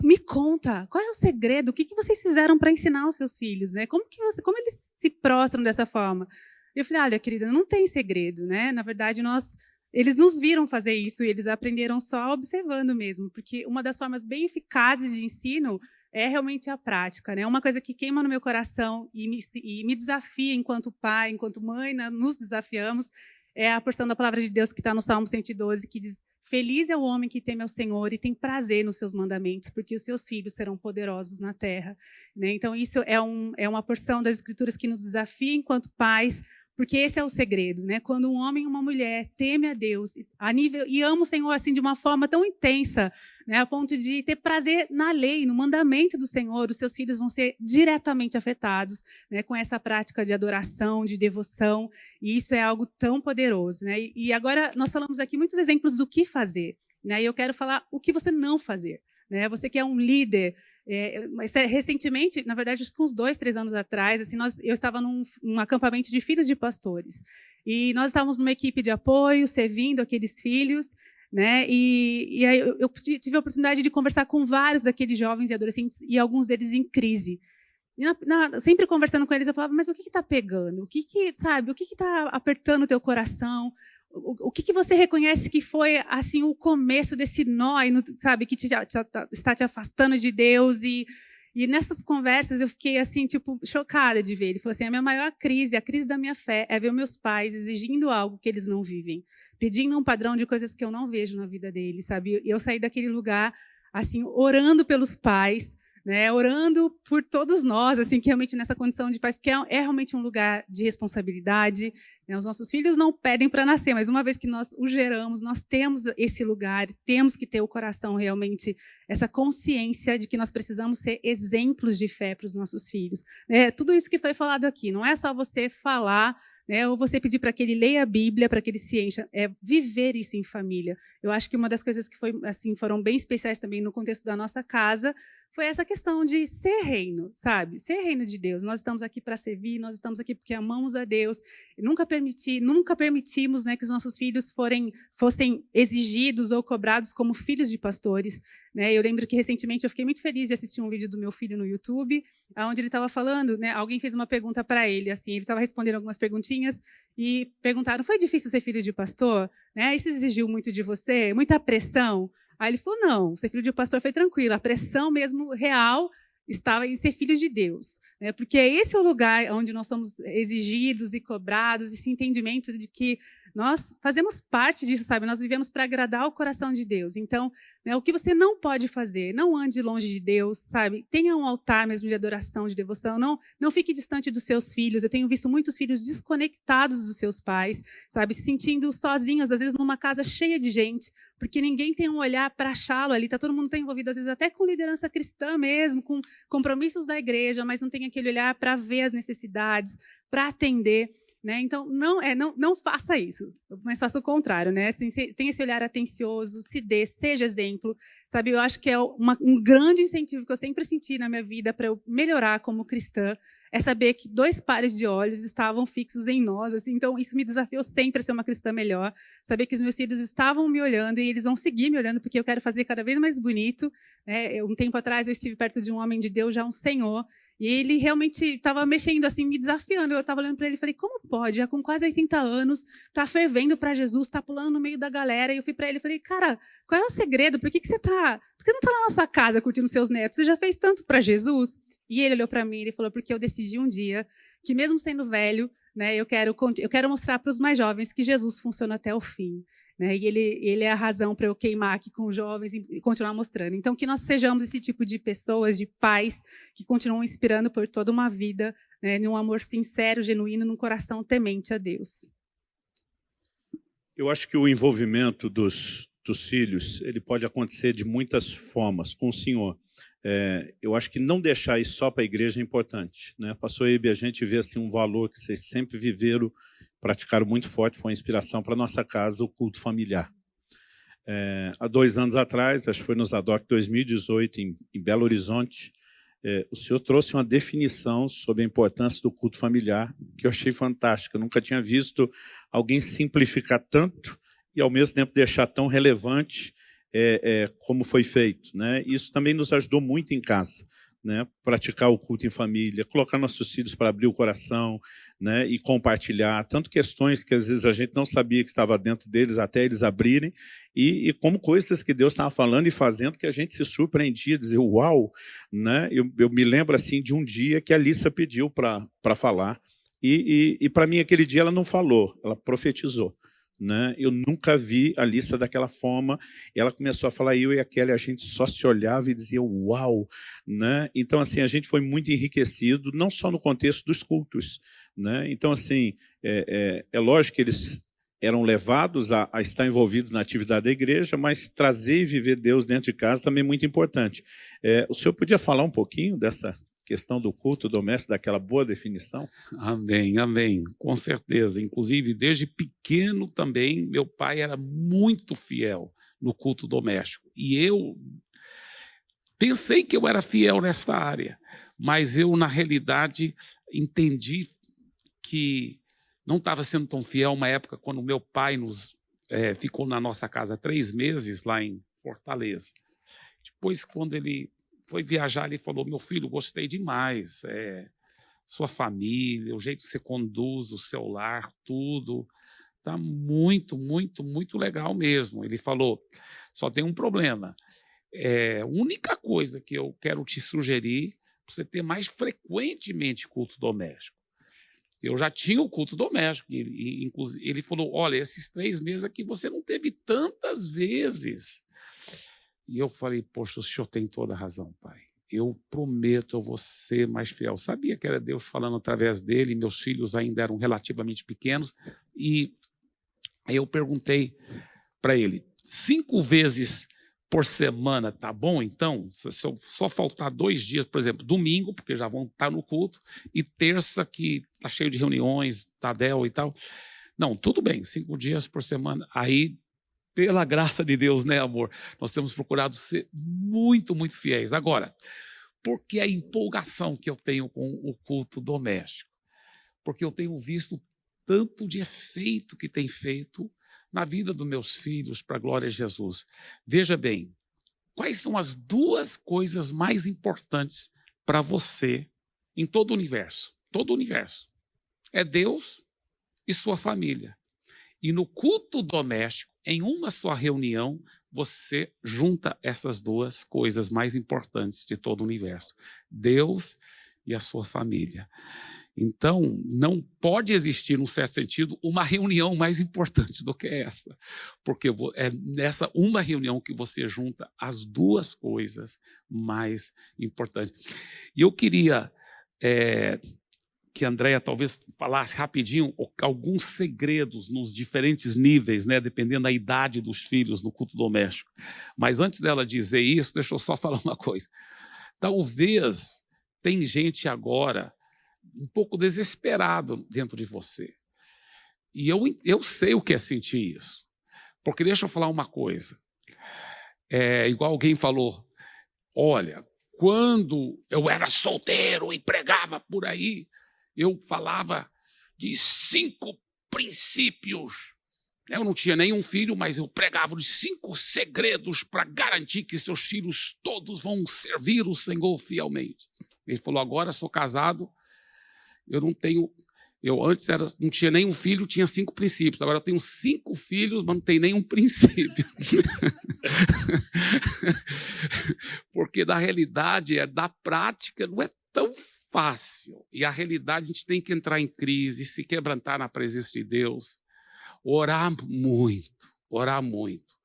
me conta, qual é o segredo? O que, que vocês fizeram para ensinar os seus filhos? Né? Como, que você, como eles se prostram dessa forma? Eu falei, olha, querida, não tem segredo, né? Na verdade, nós eles nos viram fazer isso e eles aprenderam só observando mesmo, porque uma das formas bem eficazes de ensino é realmente a prática, né? Uma coisa que queima no meu coração e me, e me desafia enquanto pai, enquanto mãe, né? nos desafiamos, é a porção da palavra de Deus que está no Salmo 112, que diz: Feliz é o homem que teme ao Senhor e tem prazer nos seus mandamentos, porque os seus filhos serão poderosos na terra. Né? Então, isso é, um, é uma porção das Escrituras que nos desafia enquanto pais porque esse é o segredo, né? Quando um homem e uma mulher teme a Deus a nível, e ama o Senhor assim de uma forma tão intensa, né? a ponto de ter prazer na lei, no mandamento do Senhor, os seus filhos vão ser diretamente afetados né? com essa prática de adoração, de devoção, e isso é algo tão poderoso. Né? E agora nós falamos aqui muitos exemplos do que fazer, né? e eu quero falar o que você não fazer. Né? Você que é um líder, é, mas é, recentemente, na verdade, acho que uns dois, três anos atrás, assim, nós, eu estava num um acampamento de filhos de pastores. E nós estávamos numa equipe de apoio, servindo aqueles filhos, né? E, e aí eu, eu tive a oportunidade de conversar com vários daqueles jovens e adolescentes, e alguns deles em crise. Na, na, sempre conversando com eles, eu falava, mas o que está pegando? O que, que sabe? O que está apertando o teu coração? O, o que, que, você reconhece que foi assim o começo desse nó, sabe, que te, te, está te afastando de Deus e e nessas conversas eu fiquei assim, tipo, chocada de ver. Ele falou assim: a minha maior crise, a crise da minha fé, é ver meus pais exigindo algo que eles não vivem, pedindo um padrão de coisas que eu não vejo na vida deles, sabe? Eu saí daquele lugar, assim, orando pelos pais, né, orando por todos nós, assim, que realmente nessa condição de pais, porque é, é realmente um lugar de responsabilidade. Né, os nossos filhos não pedem para nascer, mas uma vez que nós os geramos, nós temos esse lugar, temos que ter o coração realmente, essa consciência de que nós precisamos ser exemplos de fé para os nossos filhos. É, tudo isso que foi falado aqui, não é só você falar né? Ou você pedir para que ele leia a Bíblia, para que ele se encha, é viver isso em família. Eu acho que uma das coisas que foi assim foram bem especiais também no contexto da nossa casa foi essa questão de ser reino, sabe? Ser reino de Deus. Nós estamos aqui para servir, nós estamos aqui porque amamos a Deus. Nunca permiti, nunca permitimos, né, que os nossos filhos forem, fossem exigidos ou cobrados como filhos de pastores. Né? Eu lembro que recentemente eu fiquei muito feliz de assistir um vídeo do meu filho no YouTube, onde ele estava falando, né, alguém fez uma pergunta para ele, assim, ele estava respondendo algumas perguntinhas e perguntaram: foi difícil ser filho de pastor? Né? Isso exigiu muito de você? Muita pressão? Aí ele falou: não, ser filho de pastor foi tranquilo, a pressão mesmo real estava em ser filho de Deus, né? porque esse é o lugar onde nós somos exigidos e cobrados, esse entendimento de que nós fazemos parte disso, sabe? Nós vivemos para agradar o coração de Deus. Então, né, o que você não pode fazer? Não ande longe de Deus, sabe? Tenha um altar mesmo de adoração, de devoção. Não, não fique distante dos seus filhos. Eu tenho visto muitos filhos desconectados dos seus pais, sabe? Se sentindo sozinhos, às vezes numa casa cheia de gente, porque ninguém tem um olhar para achá-lo ali. Tá todo mundo tá envolvido, às vezes até com liderança cristã mesmo, com compromissos da igreja, mas não tem aquele olhar para ver as necessidades, para atender. Né? Então, não, é, não, não faça isso, mas faça o contrário. Né? Assim, tem esse olhar atencioso, se dê, seja exemplo. Sabe, eu acho que é uma, um grande incentivo que eu sempre senti na minha vida para eu melhorar como cristã, é saber que dois pares de olhos estavam fixos em nós. Assim, então, isso me desafiou sempre a ser uma cristã melhor. Saber que os meus filhos estavam me olhando e eles vão seguir me olhando, porque eu quero fazer cada vez mais bonito. Né? Um tempo atrás, eu estive perto de um homem de Deus, já um senhor, e ele realmente estava mexendo, assim, me desafiando. Eu estava olhando para ele e falei, como pode? Já com quase 80 anos, está fervendo para Jesus, está pulando no meio da galera. E eu fui para ele e falei, cara, qual é o segredo? Por que, que você tá? Por que você não está lá na sua casa curtindo seus netos? Você já fez tanto para Jesus? E ele olhou para mim e falou, porque eu decidi um dia que mesmo sendo velho, né, eu quero, eu quero mostrar para os mais jovens que Jesus funciona até o fim. Né? E ele, ele é a razão para eu queimar aqui com os jovens e continuar mostrando. Então, que nós sejamos esse tipo de pessoas, de pais, que continuam inspirando por toda uma vida, né, num amor sincero, genuíno, num coração temente a Deus. Eu acho que o envolvimento dos, dos filhos ele pode acontecer de muitas formas com o Senhor. É, eu acho que não deixar isso só para a igreja é importante. Né? Pastor Ebe, a gente vê assim, um valor que vocês sempre viveram praticaram muito forte, foi uma inspiração para nossa casa, o culto familiar. É, há dois anos atrás, acho que foi nos ADOC 2018, em, em Belo Horizonte, é, o senhor trouxe uma definição sobre a importância do culto familiar, que eu achei fantástica. Eu nunca tinha visto alguém simplificar tanto e, ao mesmo tempo, deixar tão relevante é, é, como foi feito. Né? Isso também nos ajudou muito em casa né, praticar o culto em família, colocar nossos filhos para abrir o coração né, e compartilhar, tanto questões que às vezes a gente não sabia que estava dentro deles até eles abrirem, e, e como coisas que Deus estava falando e fazendo que a gente se surpreendia, dizer, uau! Né? Eu, eu me lembro assim de um dia que a Lissa pediu para falar, e, e, e para mim aquele dia ela não falou, ela profetizou. Né? Eu nunca vi a lista daquela forma. Ela começou a falar, eu e a Kelly, a gente só se olhava e dizia, uau! Né? Então, assim, a gente foi muito enriquecido, não só no contexto dos cultos. Né? Então, assim, é, é, é lógico que eles eram levados a, a, estar envolvidos na atividade da igreja, mas trazer e viver Deus dentro de casa também é muito importante. É, o senhor podia falar um pouquinho dessa questão do culto doméstico, daquela boa definição? Amém, amém, com certeza. Inclusive, desde pequeno também, meu pai era muito fiel no culto doméstico. E eu pensei que eu era fiel nessa área, mas eu, na realidade, entendi que não estava sendo tão fiel uma época quando meu pai nos é, ficou na nossa casa três meses lá em Fortaleza. Depois, quando ele foi viajar, ele falou: Meu filho, gostei demais. É, sua família, o jeito que você conduz o seu lar, tudo. Está muito, muito, muito legal mesmo. Ele falou: só tem um problema. É, a única coisa que eu quero te sugerir para você ter mais frequentemente culto doméstico. Eu já tinha o culto doméstico. E, inclusive, ele falou: olha, esses três meses aqui você não teve tantas vezes. E eu falei, poxa, o senhor tem toda a razão, pai. Eu prometo, eu vou ser mais fiel. Sabia que era Deus falando através dele, meus filhos ainda eram relativamente pequenos, e eu perguntei para ele, cinco vezes por semana, tá bom então? Se só faltar dois dias, por exemplo, domingo, porque já vão estar no culto, e terça, que está cheio de reuniões, Tadel e tal. Não, tudo bem, cinco dias por semana. Aí pela graça de Deus, né, amor? Nós temos procurado ser muito, muito fiéis. Agora, por que a empolgação que eu tenho com o culto doméstico? Porque eu tenho visto tanto de efeito que tem feito na vida dos meus filhos, para a glória de Jesus. Veja bem, quais são as duas coisas mais importantes para você em todo o universo? Todo o universo. É Deus e sua família. E no culto doméstico, em uma só reunião, você junta essas duas coisas mais importantes de todo o universo: Deus e a sua família. Então, não pode existir, num certo sentido, uma reunião mais importante do que essa, porque é nessa uma reunião que você junta as duas coisas mais importantes. E eu queria é, que a Andrea talvez falasse rapidinho alguns segredos nos diferentes níveis, né, dependendo da idade dos filhos no culto doméstico. Mas antes dela dizer isso, deixa eu só *laughs* falar uma coisa. Talvez tem gente agora um pouco desesperado dentro de você. E eu, eu sei o que é sentir isso. Porque deixa eu falar uma coisa. É, igual alguém falou, olha, quando eu era solteiro e pregava por aí, eu falava de cinco princípios. Eu não tinha nenhum filho, mas eu pregava de cinco segredos para garantir que seus filhos todos vão servir o Senhor fielmente. Ele falou: agora sou casado, eu não tenho. Eu antes era, não tinha nenhum filho, tinha cinco princípios. Agora eu tenho cinco filhos, mas não tenho nenhum princípio. *laughs* Porque na realidade, é da prática, não é tão fácil. E a realidade, a gente tem que entrar em crise, se quebrantar na presença de Deus, orar muito, orar muito.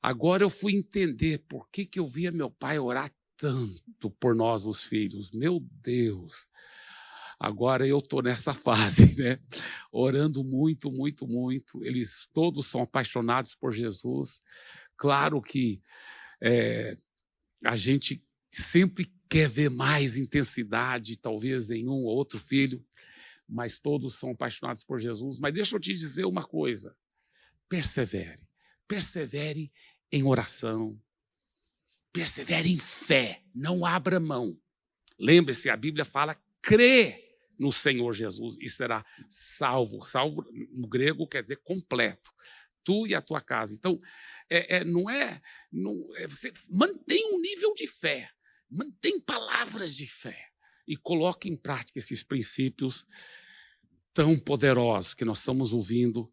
Agora eu fui entender por que, que eu via meu pai orar tanto por nós, os filhos. Meu Deus! Agora eu estou nessa *laughs* fase, né? Orando muito, muito, muito. Eles todos são apaixonados por Jesus. Claro que é, a gente sempre quer ver mais intensidade, talvez em um ou outro filho, mas todos são apaixonados por Jesus. Mas deixa eu te dizer uma coisa: persevere, persevere em oração, persevere em fé, não abra mão, Lembre-se, a Bíblia fala: crê no Senhor Jesus e será salvo. Salvo no grego quer dizer completo. Tu e a tua casa. Então, é, é, não é, não, é. Você mantém um nível de fé, mantém palavras de fé e coloque em prática esses princípios tão poderosos que nós estamos ouvindo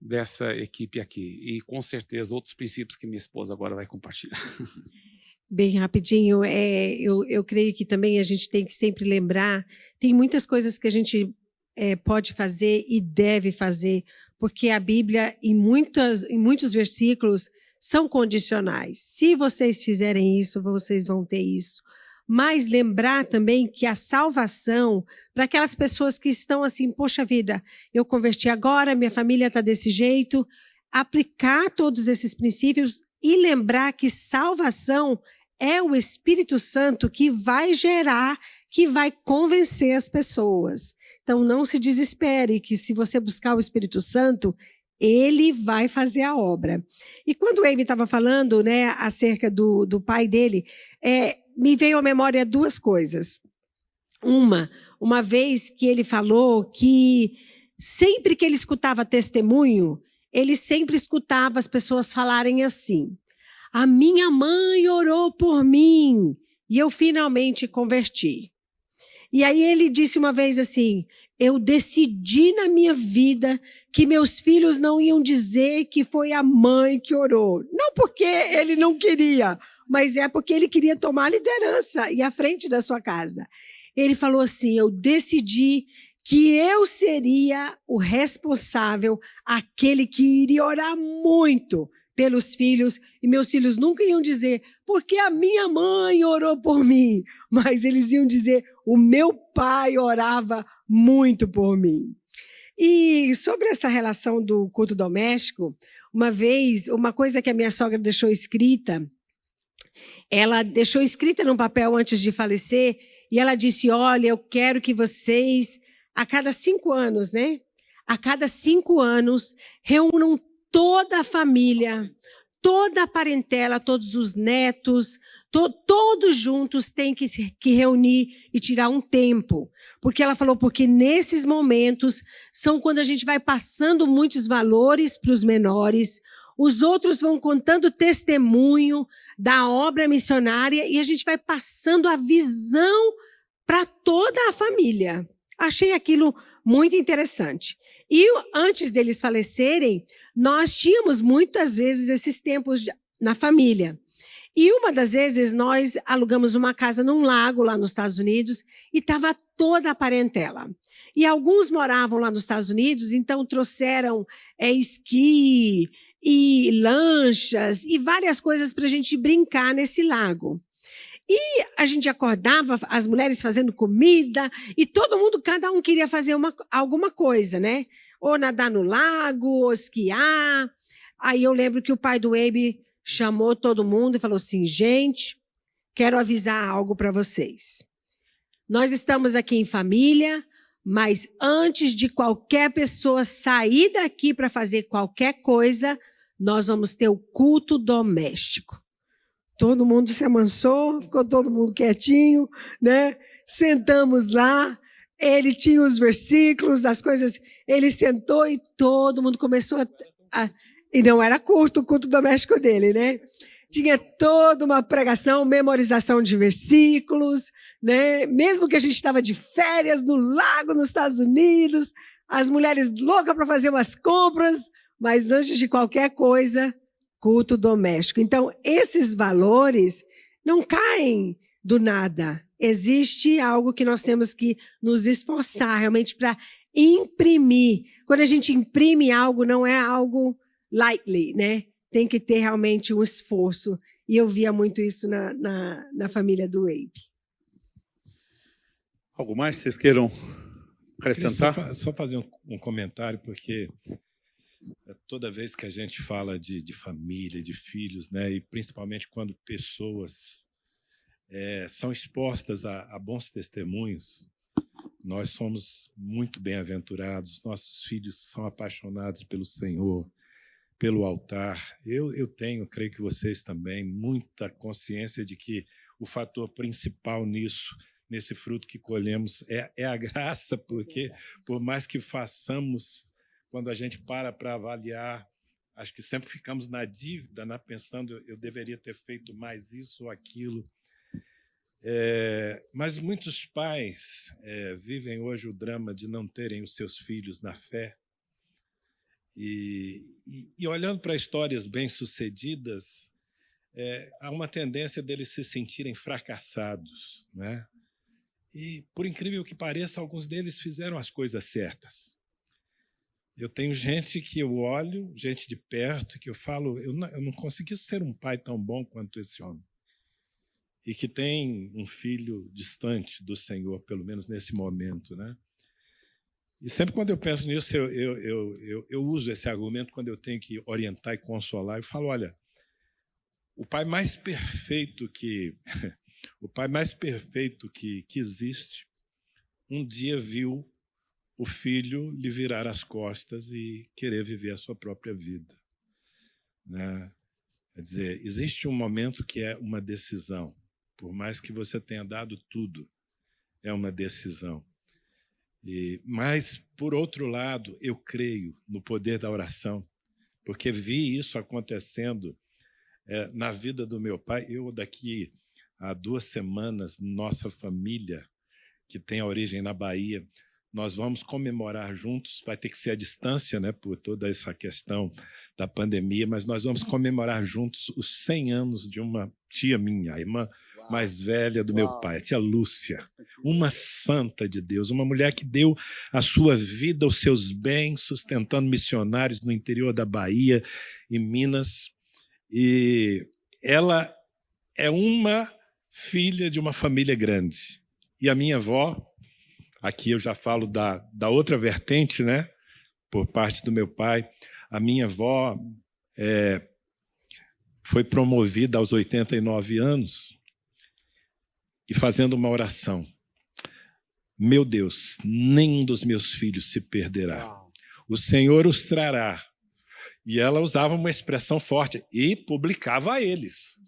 dessa equipe aqui. E com certeza outros princípios que minha esposa agora vai compartilhar. *laughs* Bem rapidinho, é, eu, eu creio que também a gente tem que sempre lembrar, tem muitas coisas que a gente é, pode fazer e deve fazer, porque a Bíblia, em, muitas, em muitos versículos, são condicionais. Se vocês fizerem isso, vocês vão ter isso. Mas lembrar também que a salvação, para aquelas pessoas que estão assim, poxa vida, eu converti agora, minha família está desse jeito, aplicar todos esses princípios e lembrar que salvação é o Espírito Santo que vai gerar, que vai convencer as pessoas. Então, não se desespere que se você buscar o Espírito Santo, ele vai fazer a obra. E quando o Amy estava falando né, acerca do, do pai dele, é, me veio à memória duas coisas. Uma, uma vez que ele falou que sempre que ele escutava testemunho, ele sempre escutava as pessoas falarem assim: a minha mãe orou por mim e eu finalmente converti. E aí ele disse uma vez assim: Eu decidi na minha vida que meus filhos não iam dizer que foi a mãe que orou. Não porque ele não queria, mas é porque ele queria tomar a liderança e a frente da sua casa. Ele falou assim: Eu decidi que eu seria o responsável, aquele que iria orar muito pelos filhos, e meus filhos nunca iam dizer, porque a minha mãe orou por mim, mas eles iam dizer, o meu pai orava muito por mim. E sobre essa relação do culto doméstico, uma vez, uma coisa que a minha sogra deixou escrita, ela deixou escrita num papel antes de falecer, e ela disse: Olha, eu quero que vocês, a cada cinco anos, né? A cada cinco anos, reúnam toda a família, toda a parentela, todos os netos, to, todos juntos têm que, que reunir e tirar um tempo. Porque ela falou, porque nesses momentos são quando a gente vai passando muitos valores para os menores, os outros vão contando testemunho da obra missionária e a gente vai passando a visão para toda a família. Achei aquilo muito interessante. E antes deles falecerem, nós tínhamos muitas vezes esses tempos na família. E uma das vezes nós alugamos uma casa num lago lá nos Estados Unidos e estava toda a parentela. E alguns moravam lá nos Estados Unidos, então trouxeram é, esqui e lanchas e várias coisas para a gente brincar nesse lago. E a gente acordava, as mulheres fazendo comida, e todo mundo, cada um queria fazer uma, alguma coisa, né? Ou nadar no lago, ou esquiar. Aí eu lembro que o pai do Abe chamou todo mundo e falou assim: gente, quero avisar algo para vocês. Nós estamos aqui em família, mas antes de qualquer pessoa sair daqui para fazer qualquer coisa, nós vamos ter o culto doméstico. Todo mundo se amansou, ficou todo mundo quietinho, né? Sentamos lá, ele tinha os versículos, as coisas ele sentou e todo mundo começou a, a e não era curto o culto doméstico dele, né? Tinha toda uma pregação, memorização de versículos, né? Mesmo que a gente estava de férias no lago nos Estados Unidos, as mulheres loucas para fazer umas compras, mas antes de qualquer coisa, culto doméstico. Então, esses valores não caem do nada. Existe algo que nós temos que nos esforçar realmente para imprimir. Quando a gente imprime algo, não é algo lightly, né? Tem que ter realmente um esforço. E eu via muito isso na, na, na família do Abe. Algo mais vocês queiram acrescentar? Só, só, fazer um, um, comentário, porque toda vez que a gente fala de, de família, de filhos, né, e principalmente quando pessoas é, são expostas a, a bons testemunhos, nós somos muito bem-aventurados, nossos filhos são apaixonados pelo Senhor, pelo altar. Eu, eu tenho, creio que vocês também, muita consciência de que o fator principal nisso nesse fruto que colhemos. É, é a *laughs* graça, porque por mais que façamos, quando a gente para para avaliar, acho que sempre ficamos na dívida, né, pensando eu deveria ter feito mais isso ou aquilo. É, mas muitos pais é, vivem hoje o drama de não terem os seus filhos na fé. E, e, e olhando para histórias bem-sucedidas, é, há uma tendência deles se sentirem fracassados. Né? E, por incrível que pareça, alguns deles fizeram as coisas certas. Eu tenho gente que eu olho, gente de perto, que eu falo, eu não, eu não consegui ser um pai tão bom quanto esse homem. E que tem um filho distante do Senhor, pelo menos nesse momento. Né? E sempre quando eu penso nisso, eu, eu, eu, eu, uso esse argumento quando eu tenho que orientar e consolar. Eu falo, olha, o pai mais perfeito que *laughs* o pai mais perfeito que, que existe, um dia viu o filho lhe virar as costas e querer viver a sua própria vida. Né? Quer dizer, existe um momento que é uma decisão. Por mais que você tenha dado tudo, é uma decisão. E, mas, por outro lado, eu creio no poder da oração, porque vi isso acontecendo é, na vida do meu pai. Eu, daqui há duas semanas, nossa família, que tem a origem na Bahia, nós vamos comemorar juntos, vai ter que ser à distância, né, por toda essa questão da pandemia, mas nós vamos comemorar juntos os 100 anos de uma tia minha, a irmã mais velha do meu pai, a tia Lúcia, uma santa de Deus, uma mulher que deu a sua vida, os seus bens, sustentando missionários no interior da Bahia e Minas. E ela é uma filha de uma família grande. E a minha avó, aqui eu já falo da, da outra vertente, né? Por parte do meu pai, a minha avó é, foi promovida aos 89 anos e fazendo uma oração. Meu Deus, nenhum dos meus filhos se perderá. O Senhor os trará. E ela usava uma expressão forte e publicava a eles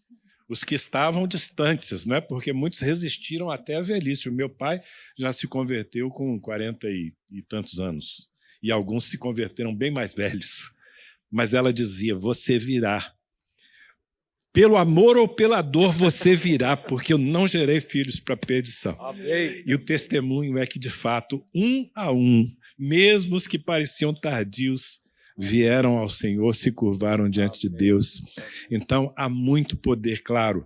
os que estavam distantes, não é? porque muitos resistiram até a velhice. O meu pai já se converteu com 40 e, e tantos anos, e alguns se converteram bem mais *laughs* velhos. Mas ela dizia: Você virá. Pelo amor ou pela dor você virá, porque eu não gerei filhos para perdição. Amém. E o testemunho é que, de fato, um a um, mesmo os que pareciam tardios, vieram ao Senhor, se curvaram diante de Deus. Então, há muito poder, claro,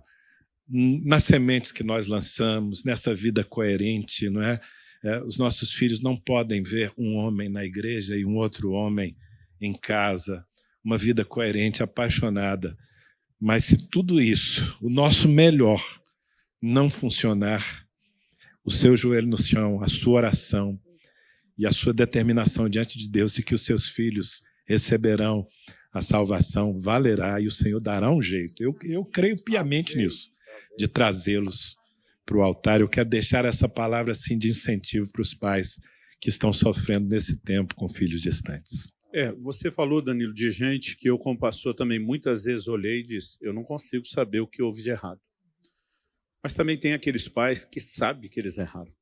nas sementes que nós lançamos, nessa vida coerente, não é? é? Os nossos filhos não podem ver um homem na igreja e um outro homem em casa, uma vida coerente, apaixonada. Mas se tudo isso, o nosso melhor, não funcionar, o seu joelho no chão, a sua oração e a sua determinação diante de Deus de que os seus filhos receberão a salvação, valerá e o Senhor dará um jeito. Eu, eu creio piamente nisso, de trazê-los para o altar. Eu quero deixar essa palavra assim de incentivo para os pais que estão sofrendo nesse tempo com filhos distantes. É, você falou, Danilo, de gente que eu, como pastor, também muitas vezes olhei e disse: eu não consigo saber o que houve de errado. Mas também tem aqueles pais que sabem que eles erraram.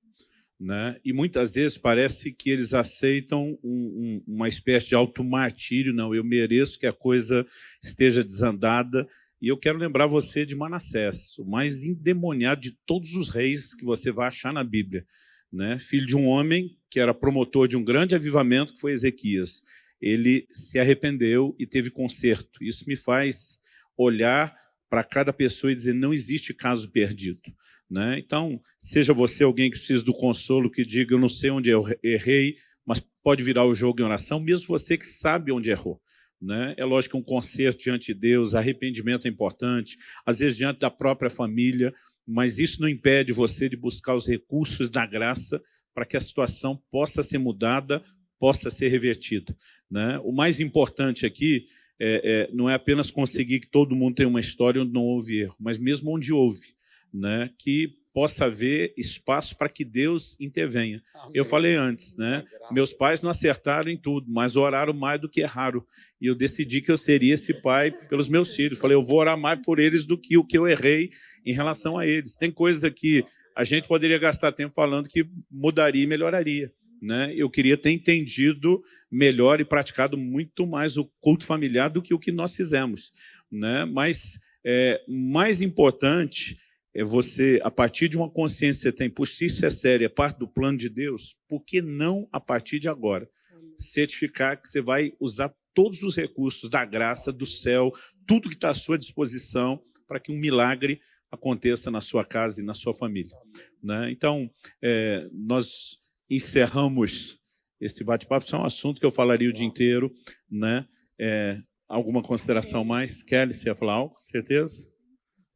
Né? E muitas vezes parece que eles aceitam um, um, uma espécie de automartírio, não, eu mereço que a coisa esteja desandada. E eu quero lembrar você de Manassés, o mais endemoniado de todos os reis que você vai achar na Bíblia. Né? Filho de um homem que era promotor de um grande avivamento, que foi Ezequias. Ele se arrependeu e teve conserto. Isso me faz olhar para cada pessoa e dizer, não existe caso perdido. Né? Então, seja você alguém que precisa do consolo, que diga, eu não sei onde eu errei, mas pode virar o jogo em oração, mesmo você que sabe onde errou. Né? É lógico que um conserto diante de Deus, arrependimento é importante, às vezes diante da própria família, mas isso não impede você de buscar os recursos da graça para que a situação possa ser mudada, possa ser revertida. Né? O mais importante aqui é, é, não é apenas conseguir que todo mundo tenha uma história onde não houve erro, mas mesmo onde houve, né, que possa haver espaço para que Deus intervenha. Amém. Eu falei antes, né? Meus pais não acertaram em tudo, mas oraram mais do que erraram. E eu decidi que eu seria esse pai pelos meus filhos. Falei, eu vou orar mais por eles do que o que eu errei em relação a eles. Tem coisas aqui a gente poderia gastar tempo falando que mudaria e melhoraria. Né? Eu queria ter entendido melhor e praticado muito mais o culto familiar do que o que nós fizemos. Né? Mas é, mais importante é você, a partir de uma consciência que você tem, por si isso é sério, é parte do plano de Deus, por que não, a partir de agora, certificar que você vai usar todos os recursos da graça, do céu, tudo que está à sua disposição para que um milagre aconteça na sua casa e na sua família. Né? Então, é, nós encerramos esse bate-papo. Isso é um assunto que eu falaria o dia inteiro. Né? É, alguma consideração mais? Kelly, você ia falar algo? Certeza?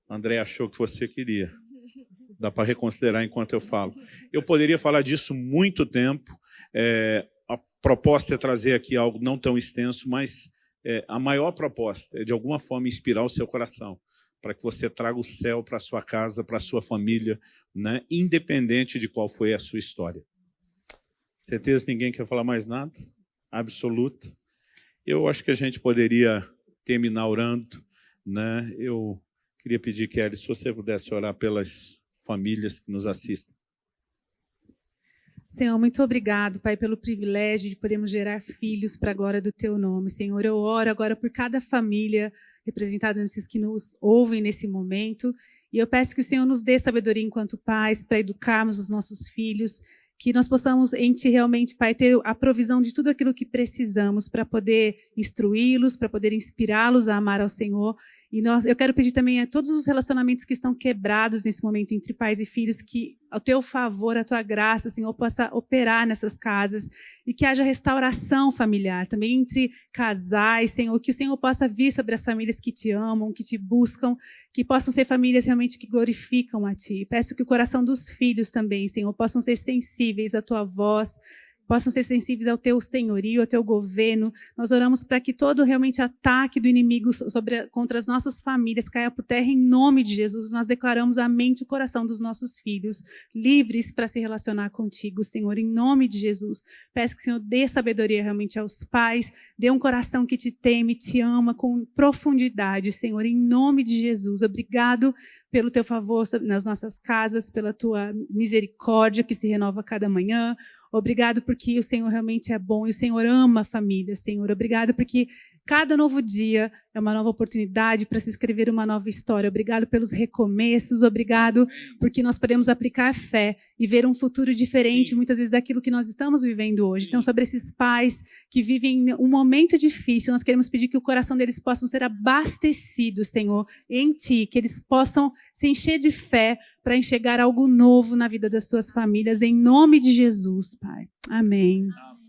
André achou que você queria. Dá para reconsiderar enquanto eu falo. Eu poderia falar disso muito tempo. É, a proposta é trazer aqui algo não tão extenso, mas é, a maior proposta é, de alguma forma, inspirar o seu coração para que você traga o céu para a sua casa, para a sua família, né? independente de qual foi a sua história. Certeza ninguém quer falar mais nada? Absoluta. Eu acho que a gente poderia terminar orando. Né? Eu queria pedir, Kelly, se você pudesse orar pelas famílias que nos assistem. Senhor, muito obrigado, Pai, pelo privilégio de podermos gerar filhos para a glória do Teu nome. Senhor, eu oro agora por cada família representada nesses que nos ouvem nesse momento. E eu peço que o Senhor nos dê sabedoria enquanto pais para educarmos os nossos filhos, que nós possamos em Ti realmente, Pai, ter a provisão de tudo aquilo que precisamos para poder instruí-los, para poder inspirá-los a amar ao Senhor. E nós, eu quero pedir também a todos os relacionamentos que estão quebrados nesse momento entre pais e filhos, que ao teu favor, a tua graça, Senhor, possa operar nessas casas e que haja restauração familiar também entre casais, Senhor, que o Senhor possa vir sobre as famílias que te amam, que te buscam, que possam ser famílias realmente que glorificam a ti. Peço que o coração dos filhos também, Senhor, possam ser sensíveis à tua voz, possam ser sensíveis ao teu senhorio, ao teu governo. Nós oramos para que todo realmente ataque do inimigo sobre, contra as nossas famílias caia por terra em nome de Jesus. Nós declaramos a mente e o coração dos nossos filhos livres para se relacionar contigo, Senhor, em nome de Jesus. Peço que o Senhor dê sabedoria realmente aos pais, dê um coração que te teme, te ama com profundidade, Senhor, em nome de Jesus. Obrigado pelo teu favor nas nossas casas, pela tua misericórdia que se renova cada manhã. Obrigado porque o Senhor realmente é bom e o Senhor ama a família, Senhor. Obrigado porque cada novo dia é uma nova oportunidade para se escrever uma nova história. Obrigado pelos recomeços, obrigado porque nós podemos aplicar fé e ver um futuro diferente, muitas vezes, daquilo que nós estamos vivendo hoje. Então, sobre esses pais que vivem um momento difícil, nós queremos pedir que o coração deles possa ser abastecido, Senhor, em Ti, que eles possam se encher de fé para enxergar algo novo na vida das suas famílias, em nome de Jesus, Pai. Amém. Amém.